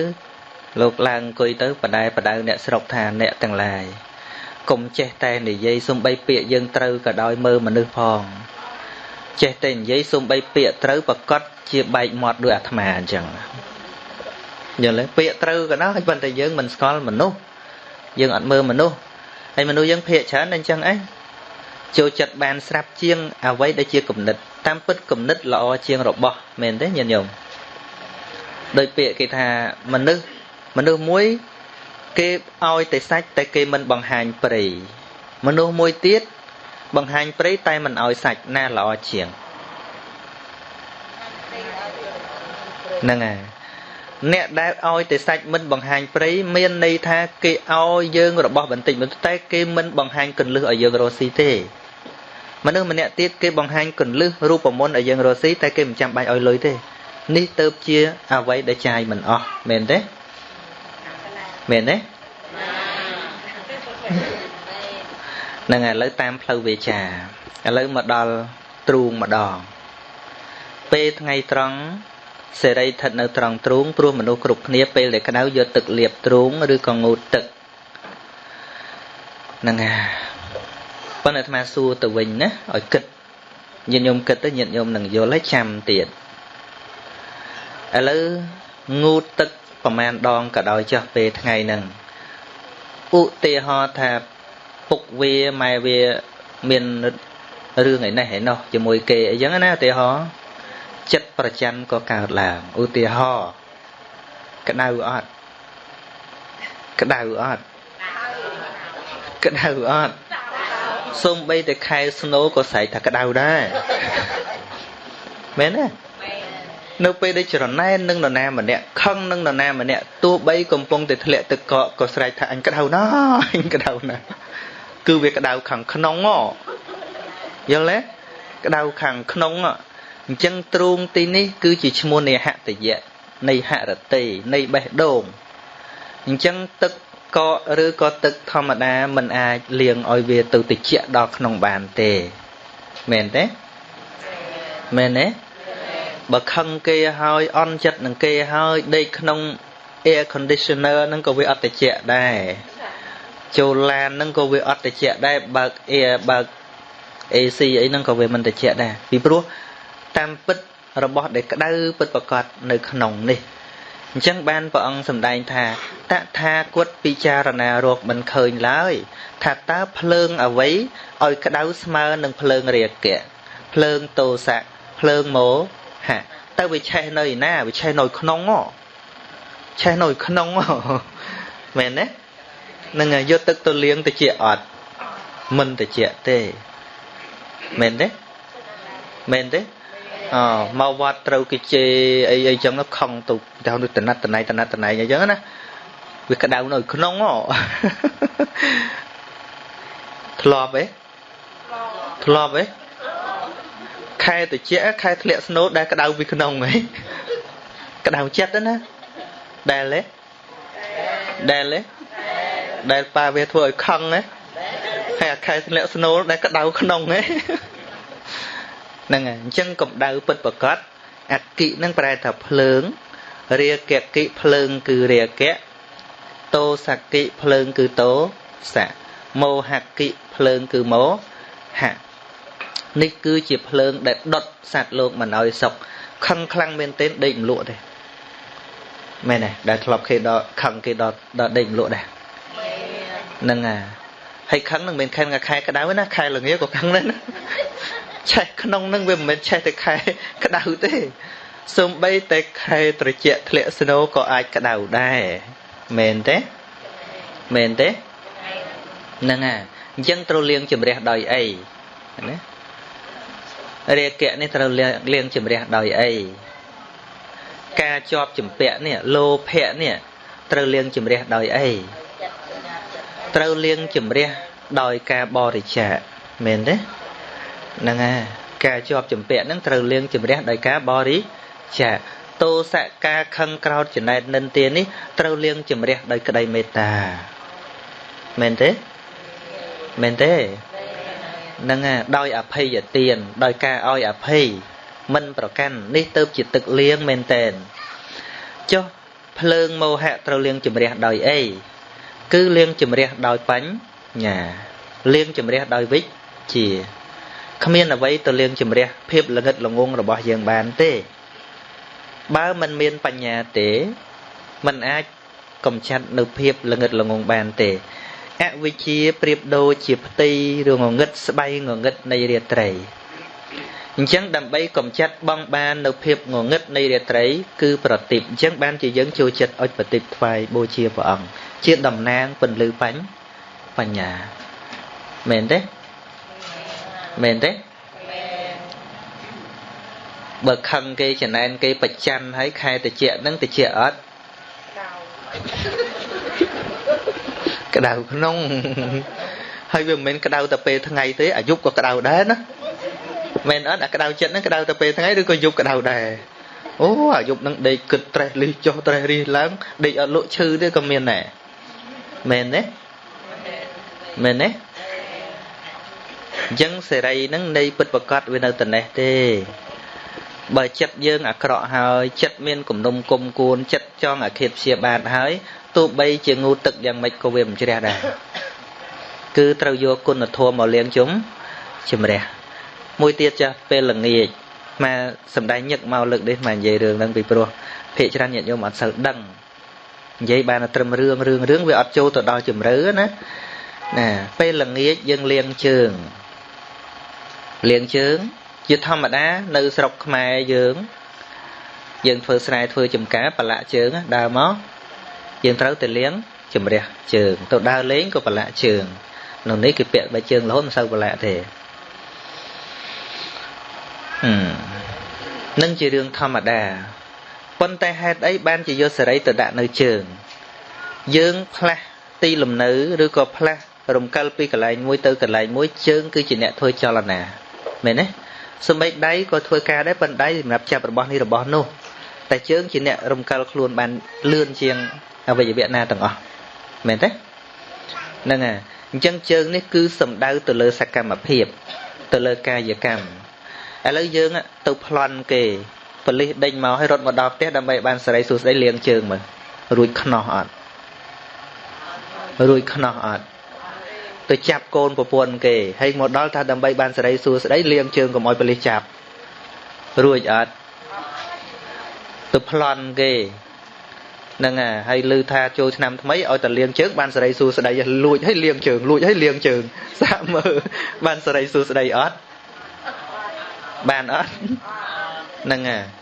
លោកឡើងអង្គុយទៅបដែបដៅអ្នកស្រុកថាអ្នកទាំងឡាយ កុំចេះតែនិយាយសំបីពាក្យយើងត្រូវក៏ដោយមើលមនុស្សផងចេះតែនិយាយសំបីពាក្យត្រូវប្រកាសជាបែកមាត់ដោយអាត្មាអញ្ចឹងយល់ទេពាក្យត្រូវក៏ដោយប៉ុន្តែយើងមិនស្គាល់មនុស្សយើងអត់មើលមនុស្សហើយមនុស្សយើងភាកច្រើនអញ្ចឹងឯងចូលចិត្តបានស្រាប់ជាងអ្វីដែលជាគំនិតតាមពិតគំនិតល្អជាងរបស់មែនទេញាតិញោមដោយពាក្យគេថាមនុស្សមនុស្សមួយ គេឲ្យតែសាច់តែគេមិនបង្ហាញព្រៃមនុស្សមួយទៀតបង្ហាញព្រៃតែមិនឲ្យសាច់ណាល្អជាងហ្នឹងហើយអ្នកដែលឲ្យតែសាច់មិនបង្ហាញព្រៃមានន័យថាគេឲ្យយើងរបស់បន្តិចបន្តិចតែគេមិនបង្ហាញកលឹះឲ្យយើងរស់ស៊ីទេមនុស្សម្នាក់ទៀតគេបង្ហាញកលឹះរូបមន្តឲ្យយើងរស់ស៊ីតែគេមិនចាំបាច់ឲ្យលុយទេនេះទៅជាអ្វីដែលចាយមិនអស់មែនទេ មែនទេនឹងឥឡូវតាមផ្លូវវាចាឥឡូវមកដល់ទ្រូងម្ដងពេលថ្ងៃត្រង់សេរីស្ថិតនៅត្រង់ទ្រូងព្រោះមនុស្សគ្រប់គ្នាពេលដែលក្តៅយកទឹកលាបទ្រូងឬក៏ងូតទឹកហ្នឹងហើយប៉ុន្តែអាត្មាសួរទៅវិញណាឲ្យគិតញាតិញោមគិតទៅញាតិញោមនឹងយល់ហើយចាំទៀតឥឡូវងូតទឹក ប្រមាណដងក៏ដោយចុះពេលថ្ងៃហ្នឹងឧទាហរណ៍ថាពុកវាម៉ែវាមានរឿងឯនេះឯនោះជាមួយគេអីចឹងណាឧទាហរណ៍ចិត្តប្រច័នក៏កើតឡើងឧទាហរណ៍ក្តៅអត់ក្តៅអត់ក្តៅអត់សូម្បីតែខែស្នូក៏ស្រែកថាក្តៅដែរមែនទេ នៅពេលដែលច្រណែននឹងនរណាម្នាក់ខឹងនឹងនរណាម្នាក់ទោះបីកំពុងតែធ្លាក់ទឹកកកក៏ស្រែកថាអញក្តៅណាស់អញក្តៅណាស់គឺវាក្តៅខាងក្នុងយល់ទេក្តៅខាងក្នុងអញ្ចឹងទ្រូងទីនេះគឺជាឈ្មោះនៃហតយៈនៃហរតិនៃបេះដូងអញ្ចឹងទឹកកកឬក៏ទឹកធម្មតាมันអាចលាងឲ្យវាទៅតិចដល់ក្នុងបានទេមែនទេមែនទេ បើខឹងគេហើយអន់ចិត្តនឹងគេហើយដេកក្នុង air conditioner ហ្នឹងក៏វាអត់តិចដែរចូលឡានហ្នឹងក៏វាអត់តិចដែរបើក air បើក AC អីហ្នឹងក៏វាមិនតិចដែរពីព្រោះតាមពិតរបស់ដែលក្តៅពិតប្រកបនៅក្នុងនេះអញ្ចឹងបានព្រះអង្គសម្ដែងថាតថាគតពិចារណារកមិនឃើញឡើយថាតើភ្លើងអ្វីឲ្យក្តៅស្មើនឹងភ្លើងរាគៈភ្លើងតោសៈភ្លើងមោ ហាទៅវាឆេះនៅឯណាវាឆេះនៅក្នុងហ៎ឆេះនៅក្នុងហ៎មែនទេនឹងយកទឹកទៅលាងតិចអត់មិនតិចទេមែនទេមែនទេអមកវត្តត្រូវគេជេរអីអីចឹងខំទៅទៅទៅតណាត់តណៃតណាត់តណៃអីចឹងណាវាក្តៅនៅក្នុងហ៎ធ្លាប់ទេធ្លាប់ទេ ខែតិចខែធ្លាក់ស្នូលដែលក្តៅពីក្នុងហីក្តៅចិត្តណាដែលទេដែលទេដែលប៉ាវាធ្វើឲ្យខឹងហ៎ហើយអាខែធ្លាក់ស្នូលដែលក្តៅក្នុងហ៎ហ្នឹងហើយអញ្ចឹងកម្ដៅពិតប្រកបអគិនឹងប្រែថាភ្លើងរាគកិភ្លើងគឺរាគៈតោសកិភ្លើងគឺតោសៈមោហកិភ្លើងគឺមោហៈ នេះគឺជាភ្លើងដែលដុតសត្វលោកមិនឲ្យសុខខឹងខ្លាំងមែនទែនដេកមលក់ទេមែនទេដែលធ្លាប់គេដល់ខឹងគេដល់ដល់ដេកមលក់ដែរហ្នឹងហើយហើយខឹងនឹងមិនខឹងខែក្តៅណាខែល្ងាក៏ខឹងដែរណាឆេះក្នុងនឹងវាមិនមែនឆេះតែខែក្តៅទេសំបីតែខែត្រជាក់ធ្លាក់ស្នូក៏អាចក្តៅដែរមែនទេមែនទេហ្នឹងហើយអញ្ចឹងត្រូវលាងជំរះដោយអីណា រាគៈនេះត្រូវលាងជំរះដោយអីការជាប់ចម្ពាក់នេះលោភៈនេះត្រូវលាងជំរះដោយអីត្រូវលាងជំរះដោយការបរិច្ចាគមែនទេហ្នឹងហើយការជាប់ចម្ពាក់ហ្នឹងត្រូវលាងជំរះដោយការបរិច្ចាគតោសៈការខឹងក្រោតចំណែតនិន្ទានេះត្រូវលាងជំរះដោយក្តីមេត្តាមែនទេមែនទេហ្នឹងហើយដោយអភ័យទានដោយការឲ្យអភ័យមិនប្រកាន់នេះទៅជាទឹកលៀងមែនតែនចុះភ្លើងមោហៈត្រូវលៀងជំរះដោយអីគឺលៀងជំរះដោយបញ្ញាលៀងជំរះដោយវិជ្ជាគ្មានអ្វីទៅលៀងជំរះភាពល្ងិតល្ងងរបស់យើងបានទេ បើមិនមានបញ្ញាទេมันអាចកំចាត់នៅភាពល្ងិតល្ងងបានទេ អវិជ្ជាប្រៀបដូចជាផ្ទៃឬងងឹតស្បៃងងឹតនៃរាត្រីអញ្ចឹងដើម្បីកំចាត់បងបាននៅភាពងងឹតនៃរាត្រី គឺប្រតិបអញ្ចឹងបានជាយើងចូលចិត្តអុចប្រតិបថ្វាយបូជាព្រះអង្គជាតំណាងពន្លឺបញ្ញបញ្ញាមែនទេមែនទេបើខឹងគេចំណែនគេប្រច័នហើយខែតិចហ្នឹងតិចអត់ ក្តៅក្នុងហើយវាមិនមែនក្តៅតែពេលថ្ងៃទេអាយុក៏ក្តៅដែរណាមែនអត់អាក្តៅចិត្តហ្នឹងក្តៅតែពេលថ្ងៃឬក៏យប់ក្តៅដែរអូអាយុហ្នឹងដេកគិតត្រេះលីចុះត្រេះរីឡើងដេកអត់លក់ឈឺទេក៏មានដែរមែនទេមែនទេអញ្ចឹងសេរីហ្នឹងនៃពិតប្រកបវានៅតែនេះទេបើចិត្តយើងអាក្រក់ហើយចិត្តមានគំនុំគុំគួនចិត្តចង់អាឃាតព្យាបាទហើយ ទោះបីជាងូទឹកយ៉ាងម៉េចក៏វាមិនជ្រះដែរគឺត្រូវយកគុណធម៌មកលាងជុំជំរះមួយទៀតចាស់ពេលល្ងាចមកសំដែងញឹកមកលើកនេះមកនិយាយរឿងហ្នឹងពីព្រោះភាកច្រើនញាតិញោមអត់សូវដឹងនិយាយបានតែត្រឹមរឿងរឿងរឿងវាអត់ចូលទៅដល់ជំរឿណាណាពេលល្ងាចយើងលាងជើងលាងជើងជាធម្មតា នៅស្រុកខ្មែរយើង យើងធ្វើស្រែធ្វើចំការបលាក់ជើងដើរមក យើងត្រូវទៅលាងជំរះជើង ទៅដើរលេងក៏ប្រឡាក់ជើងនៅនេះគេពាក់បើជើងរហូតមិនសូវប្រឡាក់ទេនឹងជារឿងធម្មតាប៉ុន្តែហេតុអីបានជាយកសេរីទៅដាក់នៅជើង យើងផ្លាស់ទីលំនៅឬក៏ផ្លាស់រំកិលពីកន្លែងមួយទៅកន្លែងមួយជើងគឺជាអ្នកធ្វើចលនាមែនទេសម្បីដៃក៏ធ្វើការដែរប៉ុន្តែសម្រាប់ចាប់របស់នេះរបស់នោះតែជើងជាអ្នករំកិលខ្លួនបានលឿនជាង អវយវៈណាទាំងអស់មែនទេហ្នឹងហើយអញ្ចឹងជើងនេះគឺសំដៅទៅលើសកម្មភាព ទៅលើកាយកម្មឥឡូវយើងទៅប្លន់គេបលិសដេញមកឲ្យរត់មកដល់ផ្ទះដើម្បីបានសេរីសួស្តីលាងជើងមើលរួចខ្នោះអត់រួចខ្នោះអត់ទៅចាប់កូនប្រពន្ធគេហើយមកដល់ថាដើម្បីបានសេរីសួស្តីលាងជើងកុំឲ្យបលិសចាប់រួចអត់ទៅប្លន់គេ ហ្នឹងហើយឮថាចូលឆ្នាំថ្មីឲ្យតែលៀងជើងបានសេរីសួស្តីលួចឲ្យលៀងជើងលួចឲ្យលៀងជើងសាកមើលបានសេរីសួស្តីអត់បានអត់ហ្នឹង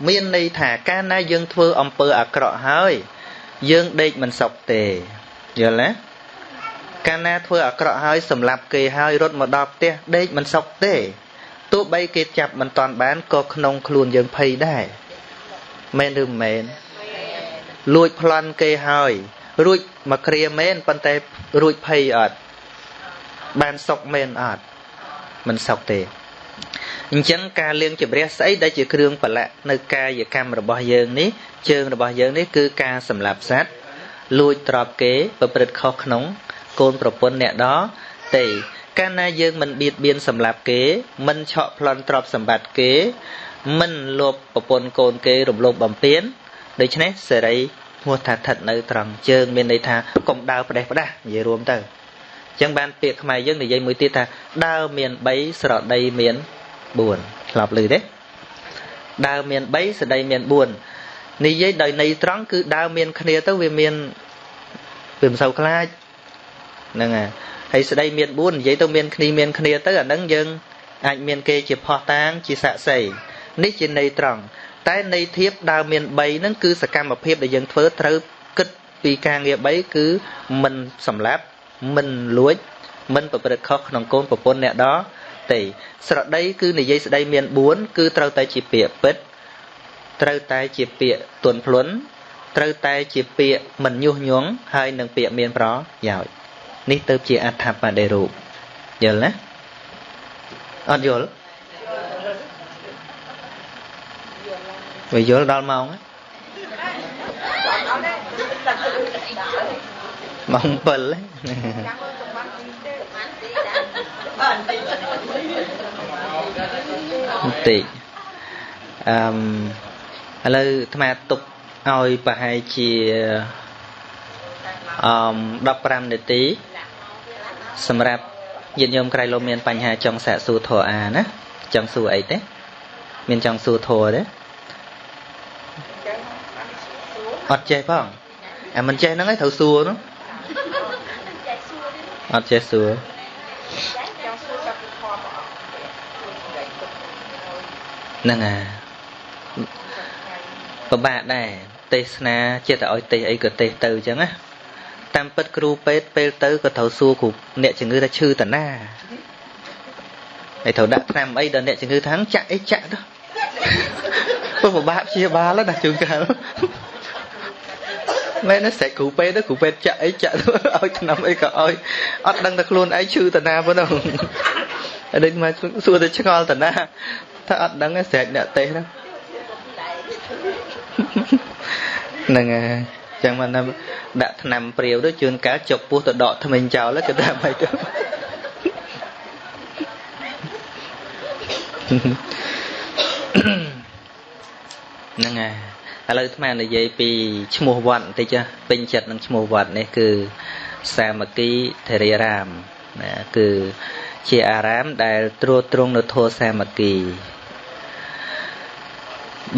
មានន័យថាកាលណាយើងធ្វើអំពើអាក្រក់ហើយយើងដេកមិនសុខទេយល់ទេកាលណាធ្វើអាក្រក់ហើយសម្លាប់គេហើយរត់មកដល់ផ្ទះដេកមិនសុខទេទោះបីគេចាប់មិនតាន់បានក៏ក្នុងខ្លួនយើងភ័យដែរមែនឬមិនមែន លួចប្លន់គេហើយ រួចមកគ្រាមែនប៉ុន្តែរួចភ័យអត់បានសុកមែនអត់មិនសុកទេអញ្ចឹងការលៀងជំរះស្អីដែលជាគ្រឿងប្រឡាក់នៅកាយកម្មរបស់យើងនេះជើងរបស់យើងនេះគឺការសម្លាប់សត្វលួចទ្រព្យគេ ប្រព្រឹត្តខុសក្នុង កូនប្រពន្ធអ្នកដទេកាលណាយើងមិនបៀតបៀនសម្លាប់គេ មិនឆក់ប្លន់ទ្រព្យសម្បត្តិគេ មិនលបប្រពន្ធកូនគេរំលោភបំពាន ដូច្នេះសេរីឈ្មោះថាស្ថិតនៅត្រង់ជើងមានន័យថាកុំដើរផ្ដេសផ្ដាស់និយាយរួមទៅអញ្ចឹងបានពាក្យខ្មែរយើងនិយាយមួយទៀតថាដើរមាន3ស្រដីមាន4ឆ្លប់ឮទេដើរមាន3ស្ដីមាន4និយាយដោយន័យត្រង់គឺដើរមានគ្នាទៅវាមានវាមិនសូវខ្លាចហ្នឹងហើយហើយស្ដីមាន4និយាយទៅមានគ្នាមានគ្នាទៅអាហ្នឹងយើងអាចមានគេជាផោះតាងជាស័ក្តិសិទ្ធិនេះជាន័យត្រង់ តែន័យធៀបដើមមាន3ហ្នឹងគឺសកម្មភាពដែលយើងធ្វើត្រូវគិតពីការងារ3គឺមិនសម្លាប់មិនលួច មិនប្រព្រឹត្តខុសក្នុងកូនប្រពន្ធអ្នកដទេស្រដីគឺនិយាយស្ដីមាន4គឺត្រូវតែជាពាក្យពិតត្រូវតែជាពាក្យទន់ភ្លន់ត្រូវតែជាពាក្យមិនញុះញង់ហើយនឹងពាក្យមានប្រយោជន៍នេះទៅជាអត្ថបដិរូបយល់ណាអត់យល់ វាយល់ដល់ម៉ោងម៉ោង7បន្តិចអឺមឥឡូវអាត្មាទុកឲ្យប្រហែលជាអឺ15នាទីសម្រាប់ញាតិញោមក្រៃលោមានបញ្ហាចង់សាកសួរធរអាណាចង់សួរអីទេមានចង់សួរធរទេ អត់ចេះផងអាមិនចេះហ្នឹងឯងត្រូវសួរនោះអត់ចេះសួរហ្នឹងអាពិបាកដែរទេសនាចិត្តឲ្យទេសអីក៏ទេសទៅអញ្ចឹងណាតាមពិតគ្រូពេទ្យពេលទៅក៏ត្រូវសួរគ្រូអ្នកជំងឺថាឈឺតាណាហើយត្រូវដាក់ថ្នាំអីដល់អ្នកជំងឺថាចាក់អីចាក់ទៅពុះពិបាកព្យាបាលណាជួនកាល មែនណាស្រែកគ្រូពេទ្យទៅគ្រូពេទ្យចាក់អីចាក់ទៅឲ្យថ្នាំអីក៏ឲ្យអត់ដឹងតែខ្លួនឯងឈឺតាណាប៉ុណ្ណឹងហើយដូចមកសួរទៅឆ្ងល់តាណាថាអត់ដឹងស្រែកអ្នកទេសហ្នឹងហ្នឹងហើយចឹងមកដាក់ថ្នាំព្រាវទៅជួនកាលចុកពោះទៅដកថ្មិញចោលគេថាមិនទៅហ្នឹងហើយ ឥឡូវអាត្មានិយាយពីឈ្មោះវត្តបន្តិចពេញចិត្តនឹងឈ្មោះវត្តនេះគឺសាមគ្គីធរិរាមណាគឺជាអារាមដែលត្រួតត្រងនៅធម៌សាមគ្គី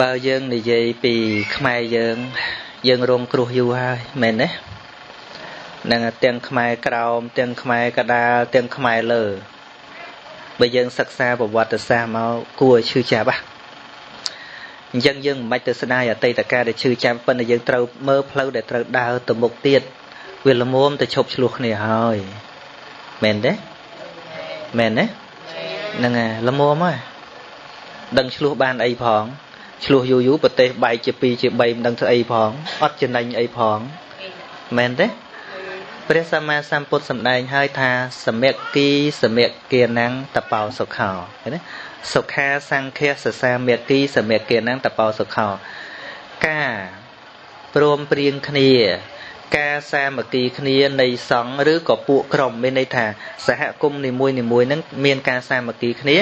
បើយើងនិយាយពីខ្មែរយើង យើងរងគ្រោះយូរហើយមែនទេនឹងទាំងខ្មែរក្រោមទាំងខ្មែរកដាលទាំងខ្មែរលើបើយើងសិក្សាប្រវត្តិសាស្ត្រមកគួរឈឺចាប់ហ่ะ អញ្ចឹងយើងមិនបាច់ទៅស្ដាយអតីតកាលដែលឈឺចាប់ប៉ុន្តែយើងត្រូវមើលផ្លូវដែលត្រូវដើរទៅមុខទៀតវាល្មមទៅឈប់ឆ្លោះគ្នាហើយមែនទេមែនទេហ្នឹងហើយល្មមហើយដឹងឆ្លោះបានអីផងឆ្លោះយូរយូរប្រទេសបែកជា2ជា3មិនដឹងធ្វើអីផងអត់ចំណេញអីផងមែនទេ ព្រះសម្មាសម្ពុទ្ធសម្ដែងហើយថាសមគីសមគាណាំងតបោសុខោឃើញទេសុខាសង្ឃាសសាមគីសមគាណាំងតបោសុខោការព្រមព្រៀងគ្នា ការសាមគ្គីគ្នានៃសង្ឃឬក៏ពួកក្រុមមានន័យថាសហគមន៍នីមួយនីមួយនឹងមានការសាមគ្គីគ្នា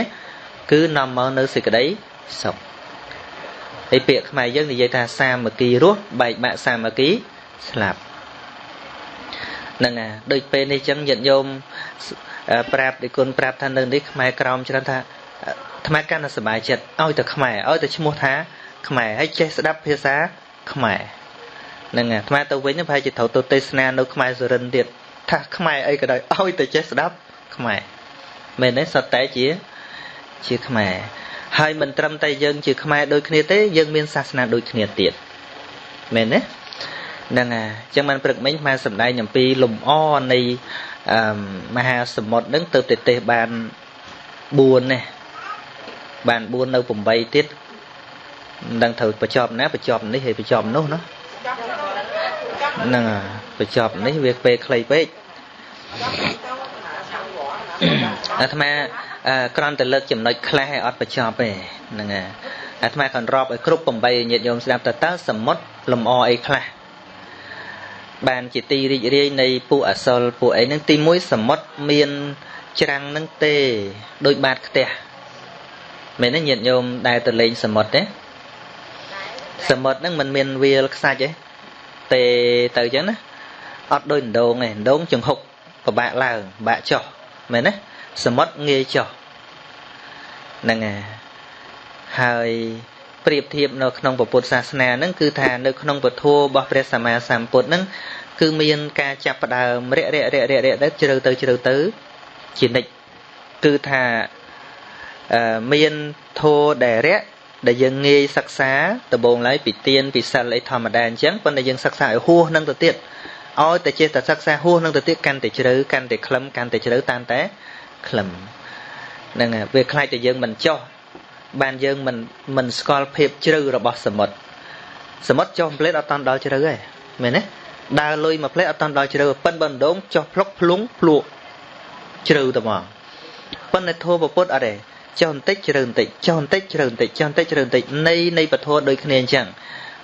គឺនាំមកនៅសេចក្តីសុខហើយពាក្យខ្មែរយើងនិយាយថាសាមគ្គីរស់បែកបាក់សាមគ្គីស្លាប់ ហ្នឹងហើយដូចពេលនេះចឹងញាតិញោមប្រាប់ដូចគុណប្រាប់ថានៅនេះខ្មែរក្រោមច្រើនថាអាត្មាកាន់តែសប្បាយចិត្តឲ្យតែខ្មែរឲ្យតែឈ្មោះថាខ្មែរហើយចេះស្ដាប់ភាសាខ្មែរហ្នឹងអាត្មាទៅវិញប្រហែលជាត្រូវទៅទេសនានៅខ្មែរសុរិនទៀតថាខ្មែរអីក៏ដោយឲ្យតែចេះស្ដាប់ខ្មែរមែនទេសតតែជាជាខ្មែរហើយមិនត្រឹមតែយើងជាខ្មែរដូចគ្នាទេយើងមានសាសនាដូចគ្នាទៀតមែនទេ ហ្នឹងហើយអញ្ចឹងបានព្រឹកមិញមកសម្ដែងអំពីលំអនៃអឺមហាសមុទ្រហ្នឹងទៅប្រទេសបាន4នេះបាន4នៅ8ទៀតមិនដឹងត្រូវបញ្ចប់ណាបញ្ចប់នេះហើយបញ្ចប់នោះណាហ្នឹងហើយបញ្ចប់នេះវាពេលខ្លីពេកអាត្មាក្រំតែលើកចំណុចខ្លះឲ្យអត់បញ្ចប់ទេហ្នឹងហើយអាត្មាក៏រាប់ឲ្យគ្រប់8ញាតិញោមស្ដាប់តើតើសមុទ្រលំអអីខ្លះ បានជាទីរីករាយនៃពួកអសលពួកអីហ្នឹងទី1សមុទ្រមានច្រាំងនឹងទេដូចបាតខ្ទះមែនទេញាតិញោមដែលទៅលេងសមុទ្រទេសមុទ្រហ្នឹងมันមានវាលខ្សាច់ទេទេទៅអញ្ចឹងណាអត់ដូចដងទេដងចង្ហុកពិបាកឡើងពិបាកចុះមែនទេសមុទ្រងាយចុះហ្នឹងហើយ ប្រៀបធៀបនៅក្នុងពុទ្ធសាសនាហ្នឹងគឺថានៅក្នុងពធរបស់ព្រះសម្មាសម្ពុទ្ធហ្នឹងគឺមានការចាប់ផ្ដើមរាក់រាក់រាក់រាក់រាក់ទៅជ្រៅទៅជ្រៅទៅជានិច្ចគឺថាមានធោដែលរាក់ដែលយើងងាយសិក្សាដំបូងឡើយពីទៀនពីសិលអីធម្មតាអញ្ចឹងប៉ុន្តែយើងសិក្សាឲ្យហួសនឹងទៅទៀតឲ្យតែចេះតែសិក្សាហួសនឹងទៅទៀតកាន់តែជ្រៅកាន់តែខ្លឹមកាន់តែជ្រៅតាមតែខ្លឹមហ្នឹងវាខ្លាចតែយើងមិនចោះ បានយើងមិនមិនស្គាល់ភាពជ្រៅរបស់សមុទ្រសមុទ្រចុះផ្លេតអត់តាន់ដល់ជ្រៅទេមែនទេដើរលុយមួយផ្លេតអត់តាន់ដល់ជ្រៅប៉ិនបណ្ដងចុះភ្លុកភ្លុងភ្លក់ជ្រៅទៅហ្មងប៉ុន្តែធោពុទ្ធអត់ទេចុះបន្តិចជ្រៅបន្តិចចុះបន្តិចជ្រៅបន្តិចចុះបន្តិចជ្រៅបន្តិចនៃនៃពធដូចគ្នាអញ្ចឹង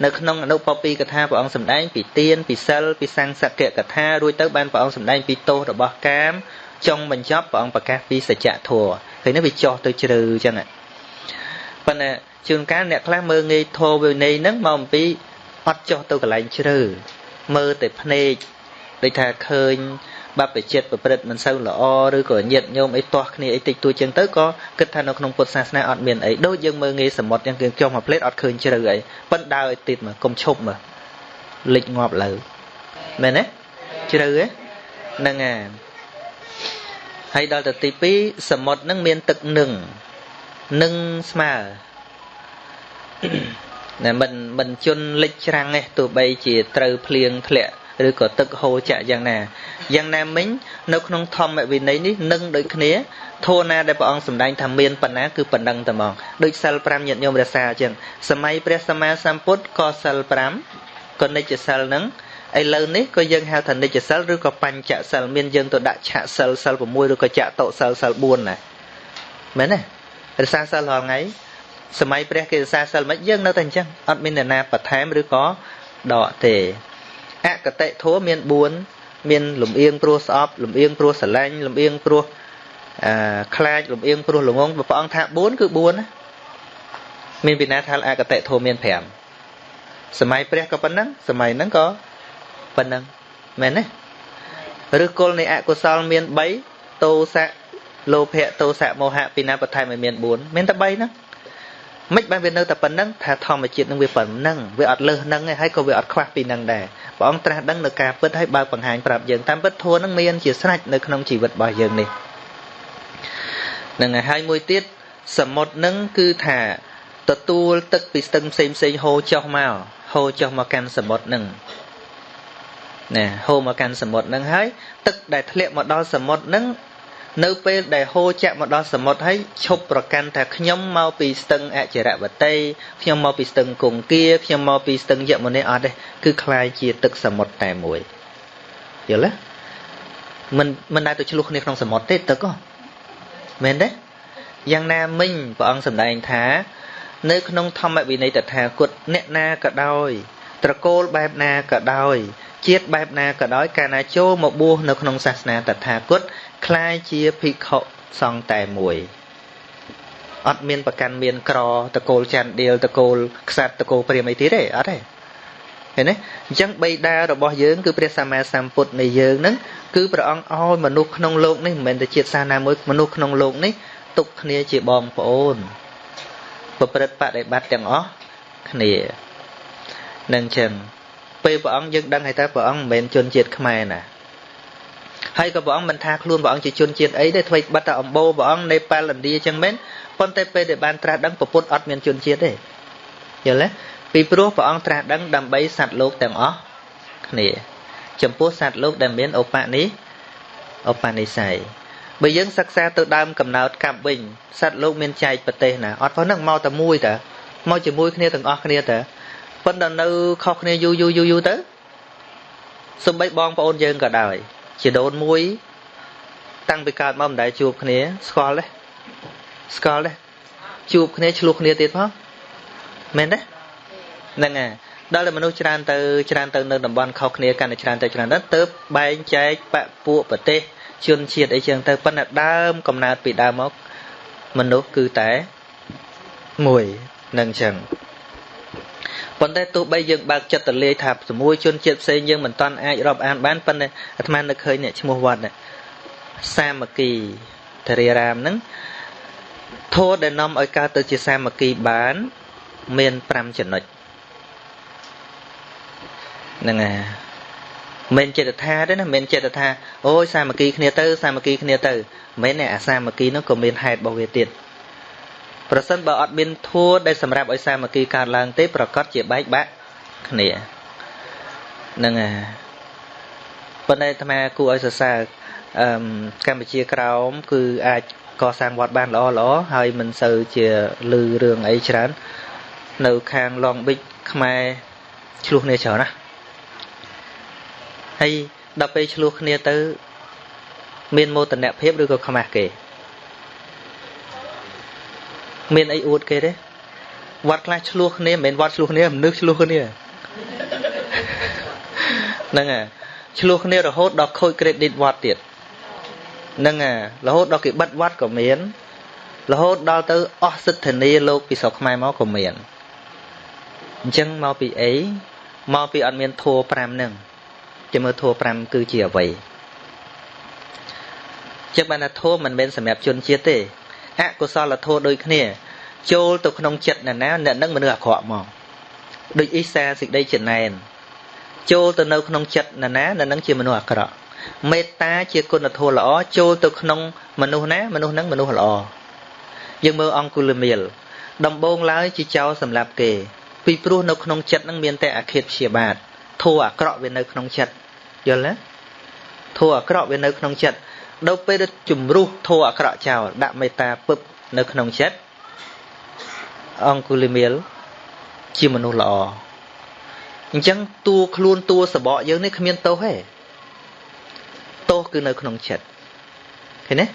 នៅក្នុងអនុបពីកថាព្រះអង្គសម្ដែងពីទានពីសិលពីសង្សកកថារួចទៅបានព្រះអង្គសម្ដែងពីទោសរបស់កាមចុងបញ្ចប់ព្រះអង្គប្រកាសពីសច្ចធម៌ឃើញទេវាចោះទៅជ្រៅអញ្ចឹង ប៉ុន្តែជួនកាលអ្នកខ្លះមើលងាយធម៌វិន័យហ្នឹងមកអំពីអត់ចោះទៅកន្លែងជ្រៅមើលតែភ្នែកដូចថាឃើញបព្វជិតប្រព្រឹត្តមិនសូវល្អឬក៏ញាតញោមអីទាស់គ្នាអីតិចតួចចឹងទៅក៏គិតថានៅក្នុងពុទ្ធសាសនាអត់មានអីដូចយើងមើលងាយសមុទ្រចឹងគឺចុះមកផ្លេតអត់ឃើញជ្រៅអីប៉ុន្តែដើរឲ្យទៀតមកកុំឈប់មកលិចងាប់លើមែនទេជ្រៅទេហ្នឹងហើយហើយដល់ទៅទី2សមុទ្រនឹងមានទឹកនឹង នឹងស្មើណាមិនមិនជន់លិចច្រាំងទេទោះបីជាត្រូវភ្លៀងធ្លាក់ឬក៏ទឹកហូរចាក់យ៉ាងណាយ៉ាងណាមិញនៅក្នុងធម្មវិន័យនេះនឹងដូចគ្នាធោណាដែលព្រះអង្គសម្ដែងថាមានប៉ុណ្ណាគឺប៉ុណ្ណឹងតែហ្មងដូចសិល5ញាតិញោមរសាអញ្ចឹងសម័យព្រះសម្មាសម្ពុទ្ធក៏សិល5ក៏និច្ចសិលហ្នឹងឥឡូវនេះក៏យើងហៅថានិច្ចសិលឬក៏បញ្ចសិលមានយើងទៅដាក់ឆាក់សិលសិល6ឬក៏ចាក់តោសិលសិល4ណាមែនទេ រសាសិលរាល់ថ្ងៃសម័យព្រះគេរសាសិលមិនយើងនៅតែអញ្ចឹងអត់មានអ្នកណាបន្ថែមឬក៏ដកទេអកតិធัวមាន4មានលំអៀងព្រោះស្អប់លំអៀងព្រោះស្រឡាញ់លំអៀងព្រោះអឺខ្លាចលំអៀងព្រោះល្ងងព្រះអង្គថា4គឺ4ណាមានពីណាថាអកតិធัวមាន5សម័យព្រះក៏ប៉ុណ្ណឹងសម័យហ្នឹងក៏ប៉ុណ្ណឹងមែនទេឬគល់នៃអកុសលមាន3តោសៈ លោភៈតោសៈមោហៈពីណាបន្ថែមឲ្យមាន4មានតែ3ហ្នឹងមិនបានវានៅតែប៉ុណ្្នឹងថាធម្មជាតិនឹងវាប៉ុណ្្នឹងវាអត់លើសហ្នឹងឯងហើយក៏វាអត់ខ្វះពីហ្នឹងដែរព្រះអង្គត្រាស់ដឹងនៅការពិតហើយបើបង្ហាញប្រាប់យើងតាមពិតធម៌នឹងមានជាស្រេចនៅក្នុងជីវិតរបស់យើងនេះនឹងហើយមួយទៀតសមុទ្រនឹងគឺថាទទួលទឹកពីស្ទឹងផ្សេងផ្សេងហូរចុះមកហូរចុះមកកាន់សមុទ្រនឹងណាហូរមកកាន់សមុទ្រនឹងហើយទឹកដែលធ្លាក់មកដល់សមុទ្រនឹង នៅពេលដែលហូរចាក់មកដល់សមុទ្រហើយឈប់ប្រកាន់ថាខ្ញុំមកពីស្ទឹងអចិរវតីខ្ញុំមកពីស្ទឹងគង្គាខ្ញុំមកពីស្ទឹងយមុនីអត់ទេគឺคล้ายជាទឹកសមុទ្រតែមួយយល់ទេមិនមិនដែលទៅឆ្លោះគ្នាក្នុងសមុទ្រទេទឹកហ៎មែនទេយ៉ាងណាមិញព្រះអង្គសម្ដែងថា នៅក្នុងធម្មវិន័យតថាគតអ្នកណាក៏ដោយត្រកូលបែបណាក៏ដោយ ជាតិបែបណាក៏ដោយកាលណាចូលមកបួសនៅក្នុងសាសនាតថាគតคล้ายជាភិក្ខុសង្ឃតែមួយអត់មានប្រកាន់មានក្រតកូលច័ន្ទដៀលតកូលខ្សាត់តកូលព្រាមអីទៀតទេអត់ទេឃើញទេអញ្ចឹងបៃតារបស់យើងគឺព្រះសម្មាសម្ពុទ្ធនៃយើងហ្នឹងគឺព្រះអង្គឲ្យមនុស្សក្នុងโลกនេះមិនមែនតែជាតិសាសនាមួយមនុស្សក្នុងโลกនេះទុកគ្នាជាបងប្អូនប្រព្រឹត្តបដិបត្តិទាំងអស់គ្នានឹងចឹង ពេលព្រះអង្គយើងដឹងហើយតើព្រះអង្គមិនមែនជនជាតិខ្មែរណាហើយក៏ព្រះអង្គមិនថាខ្លួនព្រះអង្គជាជនជាតិអីទេធ្វើបាត់តែអំបូរព្រះអង្គនៃប៉ាឡិនឌីចឹងមែនប៉ុន្តែពេលដែលបានត្រាស់ដឹងពុទ្ធអត់មានជនជាតិទេយល់ទេពីព្រោះព្រះអង្គត្រាស់ដឹងដើម្បីសត្វលោកទាំងអស់គ្នាចំពោះសត្វលោកដែលមានឧបនិឧបនិស្ស័យបើយើងសិក្សាទៅដើមកំណើតកັບវិញសត្វលោកមានចែកប្រទេសណាអត់ប៉ុណ្ណឹងមកតែមួយតើមកជាមួយគ្នាទាំងអស់គ្នាតើ ប៉ុន្តែនៅខុសគ្នាយូរយូរយូរយូរទៅសំបីបងប្អូនយើងក៏ដោយជាដូនមួយ តាំងពីកើតមកមិនដែលជួបគ្នា ស្គាល់ទេស្គាល់ទេជួបគ្នាឆ្លោះគ្នាទៀតផងមែនទេហ្នឹងហើយដល់តែមនុស្សច្រើនទៅច្រើនទៅនៅតំបន់ខុសគ្នាកាន់តែច្រើនទៅច្រើនទៅទៅបែងចែកបពួកប្រទេសជនជាតិអីចឹងទៅប៉ុន្តែដើមកំណើតពីដើមមកមនុស្សគឺតែមួយនឹងចឹង ប៉ុន្តែទោះបីយើងបើកចិត្តទៅលាយថាជាមួយជនជាតិផ្សេងយើងមិនតាន់អាចរាប់អានបានប៉ុន្តែអាត្មានឹកឃើញអ្នកឈ្មោះវត្តសាមគ្គីធរិរាមហ្នឹងធម៌ដែលនាំឲ្យកើតទៅជាសាមគ្គីបានមាន5ចំណុចហ្នឹងហើយមិនចិត្តថាទេណាមិនចិត្តថាអូយសាមគ្គីគ្នាទៅសាមគ្គីគ្នាទៅមិនមែនអាសាមគ្គីនោះក៏មានហេតុរបស់វាទៀត ប្រសិនបើអត់មានធัวដែលសម្រាប់ឲ្យសាមគ្គីកើតឡើងទេប្រកាសជាបែកបាក់គ្នាហ្នឹងហើយប៉ុន្តែអាត្មាគួរឲ្យសរសើរអឺកម្ពុជាក្រោម គឺអាចកសាងវត្តបានល្អល្អហើយមិនសូវជាលឺរឿងអីច្រើន នៅខាងឡងប៊ិចខ្មែរឆ្លោះគ្នាច្រើនណាហើយដល់ពេលឆ្លោះគ្នាទៅ មានមោទនភាពឬក៏ខ្មាស់គេ មានអីអួតគេទេវត្តខ្លះឆ្លោះគ្នាមិនមែនវត្តឆ្លោះគ្នាមនុស្សឆ្លោះគ្នាហ្នឹងហើយឆ្លោះគ្នារហូតដល់ខូច credit វត្តទៀតហ្នឹងហើយរហូតដល់គេបិទវត្តក៏មានរហូតដល់ទៅអស់សិទ្ធិនាលោកពីស្រុកខ្មែរមកក៏មានអញ្ចឹងមកពីអីមកពីអត់មានធัว5ហ្នឹងជាមើលធัว5គឺជាអ្វីចឹងបានថាធัวមិនមែនសម្រាប់ជនជាតិទេ អកុសលធម៌ដូចគ្នា ចូលទៅក្នុងចិត្តអ្នកណាអ្នកនឹងមនុស្សអាក្រក់មកដូចអ៊ីសាសេចក្តីចំណែនចូលទៅនៅក្នុងចិត្តអ្នកណាអ្នកនឹងជាមនុស្សអាក្រក់មេត្តាជាគុណធម៌ល្អចូលទៅក្នុងមនុស្សណាមនុស្សនឹងមនុស្សល្អយើងមើលអង្គុលមៀលដំបងឡើយជាចោលសម្រាប់គេពីព្រោះនៅក្នុងចិត្តនឹងមានតែអាឃាតព្យាបាទធัวអាក្រក់វានៅក្នុងចិត្តយល់ទេធัวអាក្រក់វានៅក្នុងចិត្ត ដល់ពេលជំរុះធัวអាក្រក់ចោលដាក់មេត្តាពឹបនៅក្នុងចិត្តអង្គុលីមៀលជាមនុស្សល្អអញ្ចឹងតួខ្លួនតួសបកយើងនេះគ្មានទោសទេទោសគឺនៅក្នុងចិត្តឃើញទេ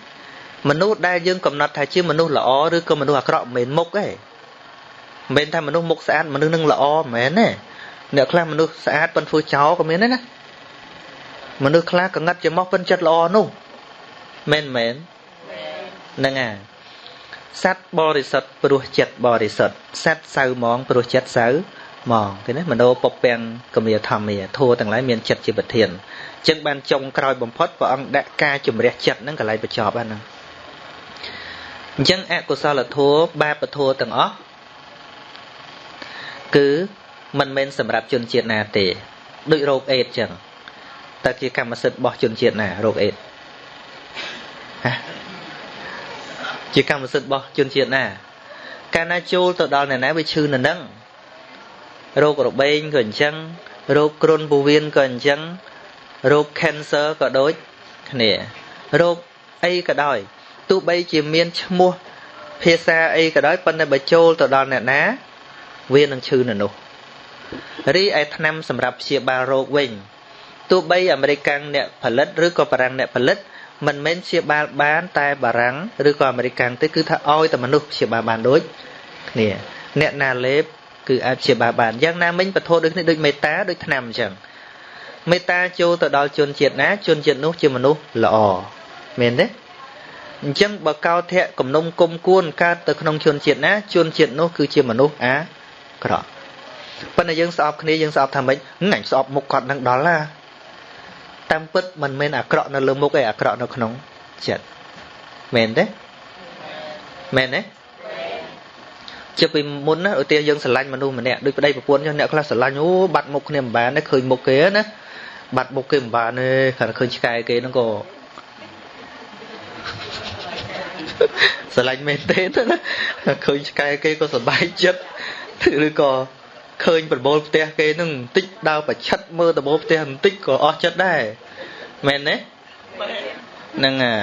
មនុស្សដែលយើងកំណត់ថាជាមនុស្សល្អឬក៏មនុស្សអាក្រក់មិនមែនមុខទេមិនមែនថាមនុស្សមុខស្អាតមនុស្សនឹងល្អមិនមែនទេអ្នកខ្លះមនុស្សស្អាតប៉ុន្តែធ្វើចោលក៏មានដែរណាមនុស្សខ្លះកងឹតជាមកប៉ុន្តែចិត្តល្អនោះ មែនមែនហ្នឹងហើយសត្វបរិសុទ្ធព្រោះចិត្តបរិសុទ្ធសត្វសៅมองព្រោះចិត្តសៅมองឃើញទេមโนពពាំងកមាធម្មាធัวទាំងឡាយមានចិត្តជាប្រធានអញ្ចឹងបានចុងក្រោយបំផុតព្រះអង្គដាក់ការជំរះចិត្តហ្នឹងកន្លែងបញ្ចប់ហ្នឹងអញ្ចឹងអកុសលធัวបាបធัวទាំងអស់គឺមិនមែនសម្រាប់ជនជាតិណាទេដូចโรคអេដចឹងតើជាកម្មសិទ្ធិរបស់ជនជាតិណាโรคអេដ ជាកម្មសិទ្ធិរបស់ជនជាតិណាកាលណាចូលទៅដល់អ្នកណាវាឈឺនៅនឹងរោគរបេងក៏អញ្ចឹងរោគគ្រុនពោះវៀនក៏អញ្ចឹងរោគ cancer ក៏ដូចគ្នារោគអីក៏ដោយទោះបីជាមានឈ្មោះភាសាអីក៏ដោយប៉ុន្តែបើចូលទៅដល់អ្នកណាវានឹងឈឺនៅនោះរីឯថ្នាំសម្រាប់ព្យាបាលរោគវិញទោះបីអាមេរិកអ្នកផលិតឬក៏បារាំងអ្នកផលិត មិនមែនព្យាបាលបានតែបារាំងឬក៏អាមេរិកទេគឺថាឲ្យតែមនុស្សព្យាបាលបានដូចគ្នាអ្នកណាលេបគឺអាចព្យាបាលបានយ៉ាងណាមិញពធដូចគ្នាដូចមេត្តាដូចឆ្នាំអញ្ចឹងមេត្តាចូលទៅដល់ជនជាតិណាជនជាតិនោះជាមនុស្សល្អមែនទេអញ្ចឹងបើកោធៈគំនុំគុំគួនកើតទៅក្នុងជនជាតិណាជនជាតិនោះគឺជាមនុស្សអាក្រក់ប៉ុន្តែយើងស្អប់គ្នាយើងស្អប់ថាម៉េចអញស្អប់មុខគាត់នឹងដល់ណា តាមពិតមិនមែនអាក្រក់នៅលើមុខឯអាក្រក់នៅក្នុងចិត្តមែនទេមែនទេជាពីមុនណាឧទាហរណ៍យើងស្រឡាញ់មនុស្សម្នាក់ដូចប្តីប្រពន្ធអ្នកខ្លះស្រឡាញ់អូបាត់មុខគ្នាមិនបានទេឃើញមុខគេណាបាត់មុខគេមិនបានទេគ្រាន់តែឃើញឆ្កែគេហ្នឹងក៏ស្រឡាញ់មែនទេណាឃើញឆ្កែគេក៏សប្បាយចិត្តឬក៏ ឃើញប្រមូលផ្ទះគេនឹងបន្តិចដើរប្រឆិតមើលដំបូលផ្ទះបន្តិចក៏អស់ចិត្តដែរមែនទេហ្នឹងអា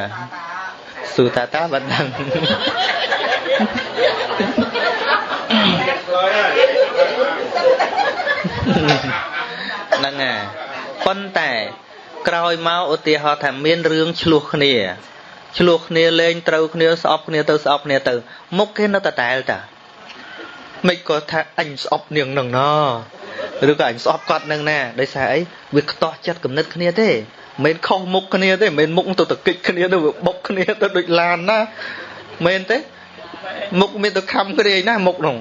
ស៊ូតាតាបាត់ដឹងហ្នឹងអាប៉ុន្តែក្រោយមកឧទាហរណ៍ថាមានរឿងឆ្លោះគ្នាឆ្លោះគ្នាលេងត្រូវគ្នាស្អប់គ្នាទៅស្អប់គ្នាទៅមុខគេនៅតែតែលតា មិនក៏ថាអញស្អប់នាងនឹងណឬក៏អញស្អប់គាត់នឹងណាដោយសារអីវាខ្ទាស់ចិត្តគំនិតគ្នាទេមិនខុសមុខគ្នាទេមិនមុខទៅតកិច្ចគ្នាទៅបុកគ្នាទៅដូចឡានណាមែនទេមុខមានទៅខំគ្នាណាមុខនោះ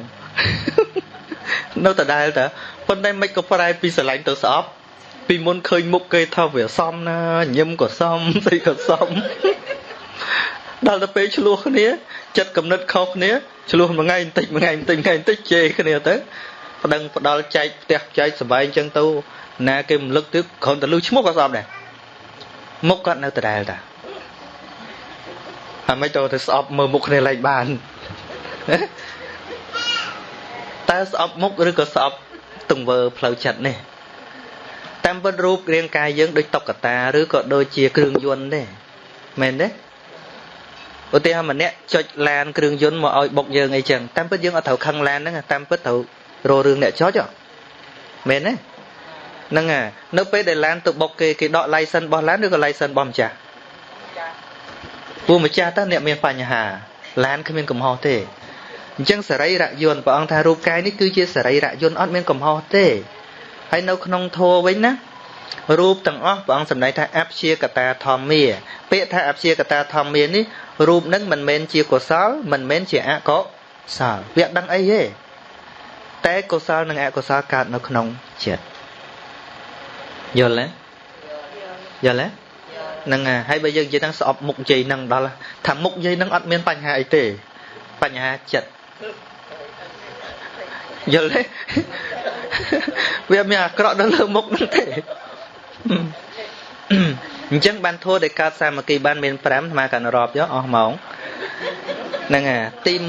នៅដដែលតើប៉ុន្តែមិនក៏ប្រែពីស្រឡាញ់ទៅស្អប់ពីមុនឃើញមុខគេថាវាសមណាញឹមក៏សមស្អីក៏សម ដល់ទៅពេលឆ្លោះគ្នាចិត្តកំណត់ខុសគ្នាឆ្លោះមួយថ្ងៃបន្តិចមួយថ្ងៃបន្តិចថ្ងៃបន្តិចជេរគ្នាទៅប្តឹងផ្ដាល់ចែកផ្ទះចែកសបាយអញ្ចឹងទៅណាគេរំលឹកទៀតគ្រាន់តែលឺឈ្មោះក៏ស្អប់ដែរមុខគាត់នៅដដែលតាហើយមិនទៅទៅស្អប់មើលមុខគ្នាឡើងបានតើស្អប់មុខឬក៏ស្អប់ទង្វើផ្លូវចិត្តនេះតាមពិតរូបរាងកាយយើងដូចតុក្កតាឬក៏ដូចជាគ្រឿងយន្តទេមែនទេ ឧទាហរណ៍ម្នាក់ចុចឡានគ្រឿងយន្តមកឲ្យបុកយើងអីចឹងតាមពិតយើងអត់ត្រូវខឹងឡានហ្នឹងតាមពិតត្រូវរករឿងអ្នកចុចមែនទេហ្នឹងហើយនៅពេលដែលឡានទៅបុកគេគេដក license របស់ឡានឬក៏ license របស់ម្ចាស់ពួកម្ចាស់តើអ្នកមានបញ្ហាឡានគ្មានកំហុសទេអញ្ចឹងសរីរយន្តព្រះអង្គថារូបកាយនេះគឺជាសរីរយន្តអត់មានកំហុសទេហើយនៅក្នុងធម៌វិញណា រូបទាំងអស់ព្រះអង្គសម្ដែងថាអព្យាកតាធម្មាពាក្យថាអព្យាកតាធម្មានេះរូបនឹងមិនមែនជាកុសល មិនមែនជាអកុសលវាដឹងអីទេតែកុសលនិងអកុសលកើតនៅក្នុងចិត្តយល់ទេយល់ទេហ្នឹងហើយបើយើងនិយាយហ្នឹងស្អប់មុខនិយាយហ្នឹងដល់ថាមុខនិយាយហ្នឹងអត់មានបញ្ហាអីទេបញ្ហាចិត្តយល់ទេវាមានអាក្រក់នៅលើមុខហ្នឹងទេ អញ្ចឹងបានធัวដែលកើតសាមគ្គីបានមាន5អាត្មាកាន់រាប់យកអស់ម៉ោងហ្នឹងអាទី1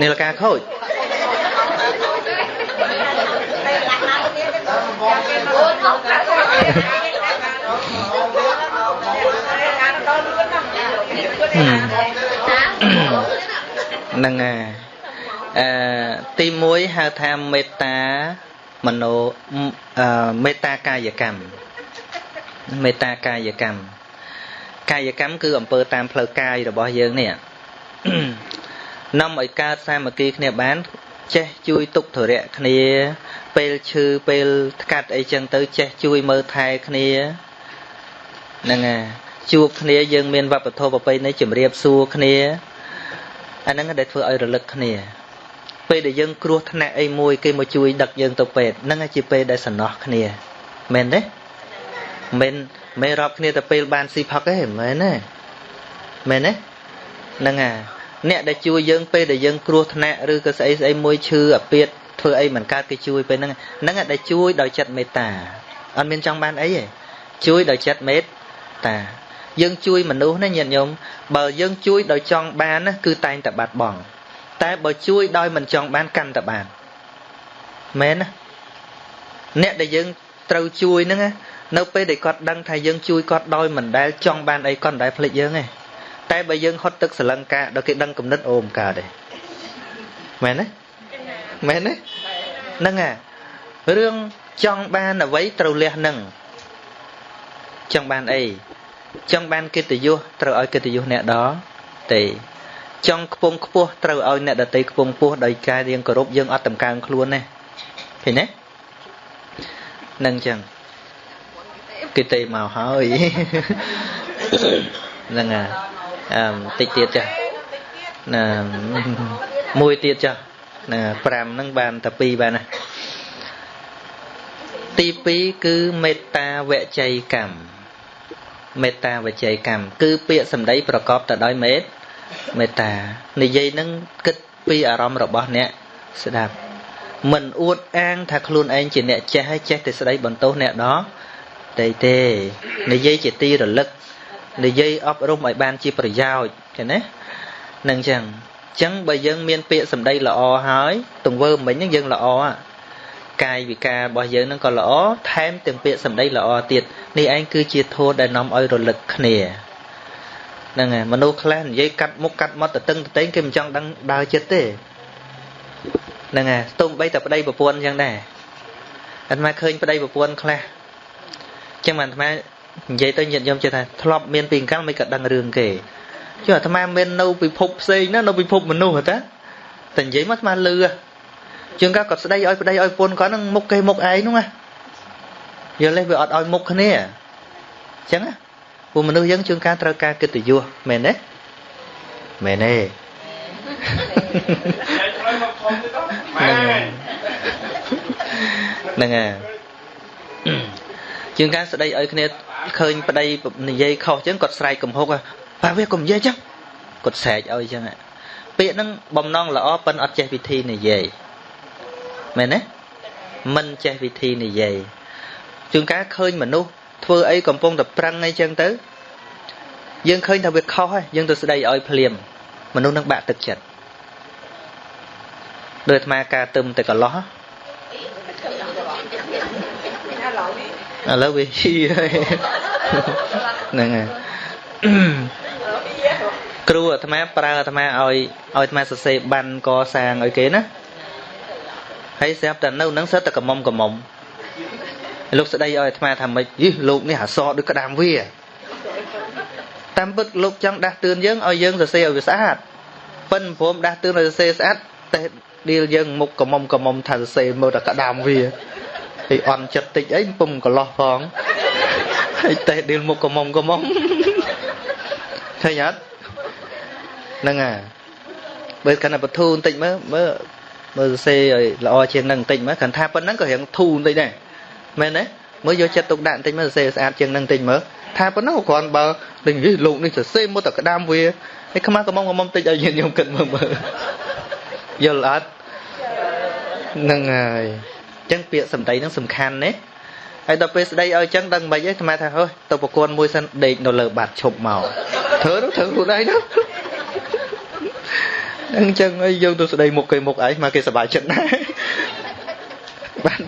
នីលកាខូចហ្នឹងហើយអឺទី1ហៅថាមេត្តា មโนមេត្តាកាយកម្មមេត្តាកាយកម្មកាយកម្មគឺអំពើតាមផ្លូវកាយរបស់យើងនេះនាំឲ្យកើតសាមគ្គីគ្នាបាន ចេះជួយទុកធរៈគ្នា ពេលឈឺពេលថ្កាត់អីចឹងទៅ ចេះជួយមើលថែគ្នាហ្នឹងហើយជួបគ្នាយើងមានវប្បធម៌ប្រពៃណីជំរាបសួរគ្នាអាហ្នឹងដែលធ្វើឲ្យរលឹកគ្នា ពេលដែលយើងគ្រោះថ្នាក់អីមួយគេមកជួយដឹកយើងទៅពេទ្យហ្នឹងជាពេលដែលសំណោះគ្នាមែនទេមិនមិនរាប់គ្នាទៅពេលបានស៊ីផឹកទេមែនទេមែនទេហ្នឹងហើយអ្នកដែលជួយយើងពេលដែលយើងគ្រោះថ្នាក់ឬក៏ស្អីស្អីមួយឈឺអាពាតធ្វើអីមិនកើតគេជួយពេលហ្នឹងហ្នឹងដែលជួយដោយចិត្តមេត្តាអត់មានចង់បានអីទេជួយដោយចិត្តមេត្តាយើងជួយមនុស្សណាញាតិញោមបើយើងជួយដោយចង់បានណាគឺតែងតែបាត់បង់ តែបើជួយដោយមិនចង់បានកាន់តែបានមែនណាអ្នកដែលយើងត្រូវជួយហ្នឹងនៅពេលដែលគាត់ដឹងថាយើងជួយគាត់ដោយមិនដែលចង់បានអីគាត់មិនដែលភ្លេចយើងទេតែបើយើងហត់ទឹកសលង្កាដល់គេដឹងគំនិតអូមកើតទេមែនទេមែនទេហ្នឹងហ่ะរឿងចង់បានអ្វីត្រូវលះនឹងចង់បានអីចង់បានកិត្តិយសត្រូវឲ្យកិត្តិយសអ្នកដទេ ចង់ខ្ពង់ខ្ពស់ត្រូវឲ្យអ្នកដតីខ្ពង់ខ្ពស់ដោយការរៀងគោរពយើងអត់តម្កើងខ្លួនទេឃើញទេនឹងចឹងគេទេមកហើយហ្នឹងហើយអឺតិចទៀតចាណាមួយទៀតចាណា5ហ្នឹងបានតែ2បានណាទី2គឺមេត្តាវចីកម្មមេត្តាវចីកម្មគឺពាក្យសម្ដីប្រកបទៅដោយមេត្តា មេត្តានិយាយនឹងគិតពីអារម្មណ៍របស់អ្នកស្ដាប់មិនអួតអាងថាខ្លួនឯងជាអ្នកចេះហើយចេះតែស្ដីបន្ទោសអ្នកដទៃទេនិយាយជាទីរលឹកនិយាយអប់រំឲ្យបានជាប្រយោជន៍ឃើញទេនឹងចឹងចឹងបើយើងមានពាក្យសម្ដីល្អហើយទង្វើមិញហ្នឹងយើងល្អកាយវិការរបស់យើងហ្នឹងក៏ល្អថែមទាំងពាក្យសម្ដីល្អទៀតនេះឯងគឺជាធម៌ដែលនាំឲ្យរលឹកគ្នា ហ្នឹងហើយមនុស្សខ្លះនិយាយកាត់មុខកាត់មាត់ទៅតឹងទៅតែងគេមិនចង់ដឹងដើរចិត្តទេហ្នឹងហើយស្ទុំបីតែប្តីប្រពន្ធអញ្ចឹងដែរអាត្មាឃើញប្តីប្រពន្ធខ្លះអញ្ចឹងអាត្មានិយាយទៅញាតិញោមជឿថាធ្លាប់មានពីអង្កលមិនក៏ដឹងរឿងគេចុះអាត្មាមាននៅពិភពផ្សេងណានៅពិភពមនុស្សតាតែនិយាយមកអាត្មាលឺជាងក៏គាត់ស្ដីឲ្យប្តីឲ្យប្រពន្ធគាត់នឹងមុខគេមុខឯងហ្នឹងណាយល់ទេវាអត់ឲ្យមុខគ្នាអញ្ចឹងណា ពួកមនុស្សយើងជួនកាលត្រូវការកិត្តិយសមែនទេមែនទេហ្នឹងហើយជាងការស្ដីឲ្យគ្នាឃើញប្តីនិយាយខុសអញ្ចឹងគាត់ស្រែកកំហុកបាទវាកុំនិយាយអញ្ចឹងគាត់ស្រែកឲ្យអញ្ចឹងពាក្យហ្នឹងបំណងល្អប៉ិនអត់ចេះវិធីនិយាយមែនទេមិនចេះវិធីនិយាយជួនកាលឃើញមនុស្ស ធ្វើអីកំពុងតែប្រឹងអីចឹងទៅយើងឃើញថាវាខុសហើយយើងទៅស្ដីឲ្យភ្លាមមនុស្សនឹងបាក់ទឹកចិត្តដោយអាត្មាការទឹមតែកន្លោះឥឡូវវាហ៊ីហើយហ្នឹងហើយគ្រូអាត្មាប្រើអាត្មាឲ្យឲ្យអាត្មាសរសេរបាន កសាងឲ្យគេណាហើយស្រាប់តែនៅនឹងសិតតែកមុំកមុំ លោកស្ដីឲ្យអាត្មាថាម៉េចយីលោកនេះអសដូចក្តាមវាតាមពិតលោកចង់ដាស់តឿនយើងឲ្យយើងសរសេរឲ្យវាស្អាតប៉ិនព្រមដាស់តឿនឲ្យសរសេរស្អាតតែដៀលយើងមុខកមុំកមុំថាសរសេរមើលតែក្តាមវាហើយអន់ចិត្តតិចអីពុំកន្លោះផងហើយតេះដៀលមុខកមុំកមុំឃើញអត់ហ្នឹងហើយបើកាន់តែបធូបន្តិចមើលមើលមើលសរសេរឲ្យល្អជាងនឹងបន្តិចមើលគាត់ថាប៉ុណ្ណឹងក៏រៀងធូបន្តិចដែរ មែនទេមើលយកចិត្តទុកដាក់បន្តិចមើលសរសេរស្អាតជាងនឹងបន្តិចមើលថាប៉ុណ្ណឹងគ្រាន់បើដូចនេះលោកនេះសរសេរមកតែក្តាមវាហើយខ្មាស់កំងកំងតិចឲ្យញាតិញោមគិតមើលមើលយល់អត់ហ្នឹងហើយអញ្ចឹងពាក្យសម្ដីហ្នឹងសំខាន់ណាហើយដល់ពេលស្ដីឲ្យអញ្ចឹងដឹងមិនហិចទេថ្មថាហើទៅប្រគួនមួយសិនដេកនៅលើបាតឈប់មកធ្វើទៅធ្វើខ្លួនឯងទៅអញ្ចឹងអីយើងទៅស្ដីមុខគេមុខឯងមកគេសប្បាយចិត្តណាស់បាន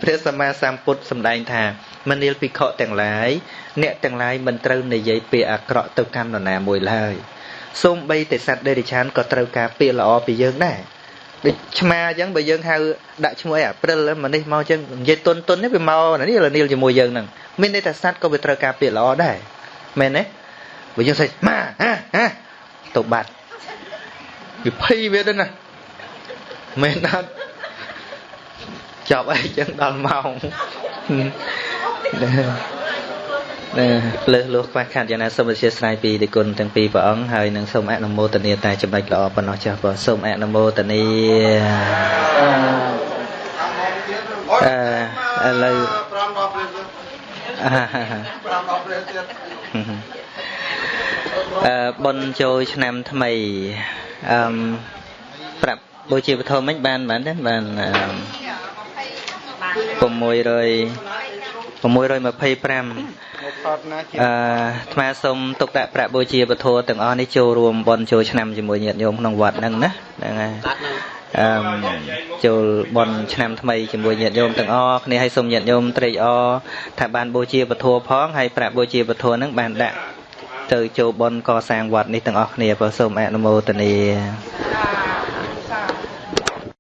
ព្រះសម្មាសម្ពុទ្ធសម្ដែងថាមនាលភិក្ខុទាំងឡាយអ្នកទាំងឡាយមិនត្រូវនិយាយពាក្យអាក្រក់ទៅកាន់នរណាមួយឡើយសូម្បីតែសត្វដេរិឆានក៏ត្រូវការពាក្យល្អពីយើងដែរដូចឆ្មាអញ្ចឹងបើយើងហៅដាក់ឈ្មោះអីអាព្រិលម្នេះមកអញ្ចឹងនិយាយតុនតុននេះវាមកនេះលនីលជាមួយយើងហ្នឹងមានន័យថាសត្វក៏វាត្រូវការពាក្យល្អដែរមែនទេបើយើងស្អីម៉ាហាហាទៅបាត់វាភ័យវាទៅណាមែនអត់ ចប់អីចឹងដល់ម៉ោងណាលើសលោះខ្វះខាតយ៉ាងណាសូមអធិស្ឋានពីទេគុណទាំងពីរព្រះអង្គហើយនឹងសូមអនុមោទនាតែចំណុចល្អប៉ុណ្ណោះចាស់បងសូមអនុមោទនាអឺឥឡូវអឺបុណ្យចូលឆ្នាំថ្មីអឺប្រាប់បូជាពធមិញបានបានទេបានអឺ600 625អឺថ្មសូមទុកដាក់ប្រាក់បូជាពធទាំងអស់នេះចូលរួមបន់ចូលឆ្នាំជាមួយញាតិញោមក្នុងវត្តហ្នឹងណាហ្នឹងហើយអឺចូលបន់ឆ្នាំថ្មីជាមួយញាតិញោមទាំងអស់គ្នាឲ្យសូមញាតិញោមត្រេកអរថាបានបូជាពធផងហើយប្រាក់បូជាពធហ្នឹងបានដាក់ទៅចូលបន់កសាងវត្តនេះទាំងអស់គ្នាបើសូមអនុមោទនា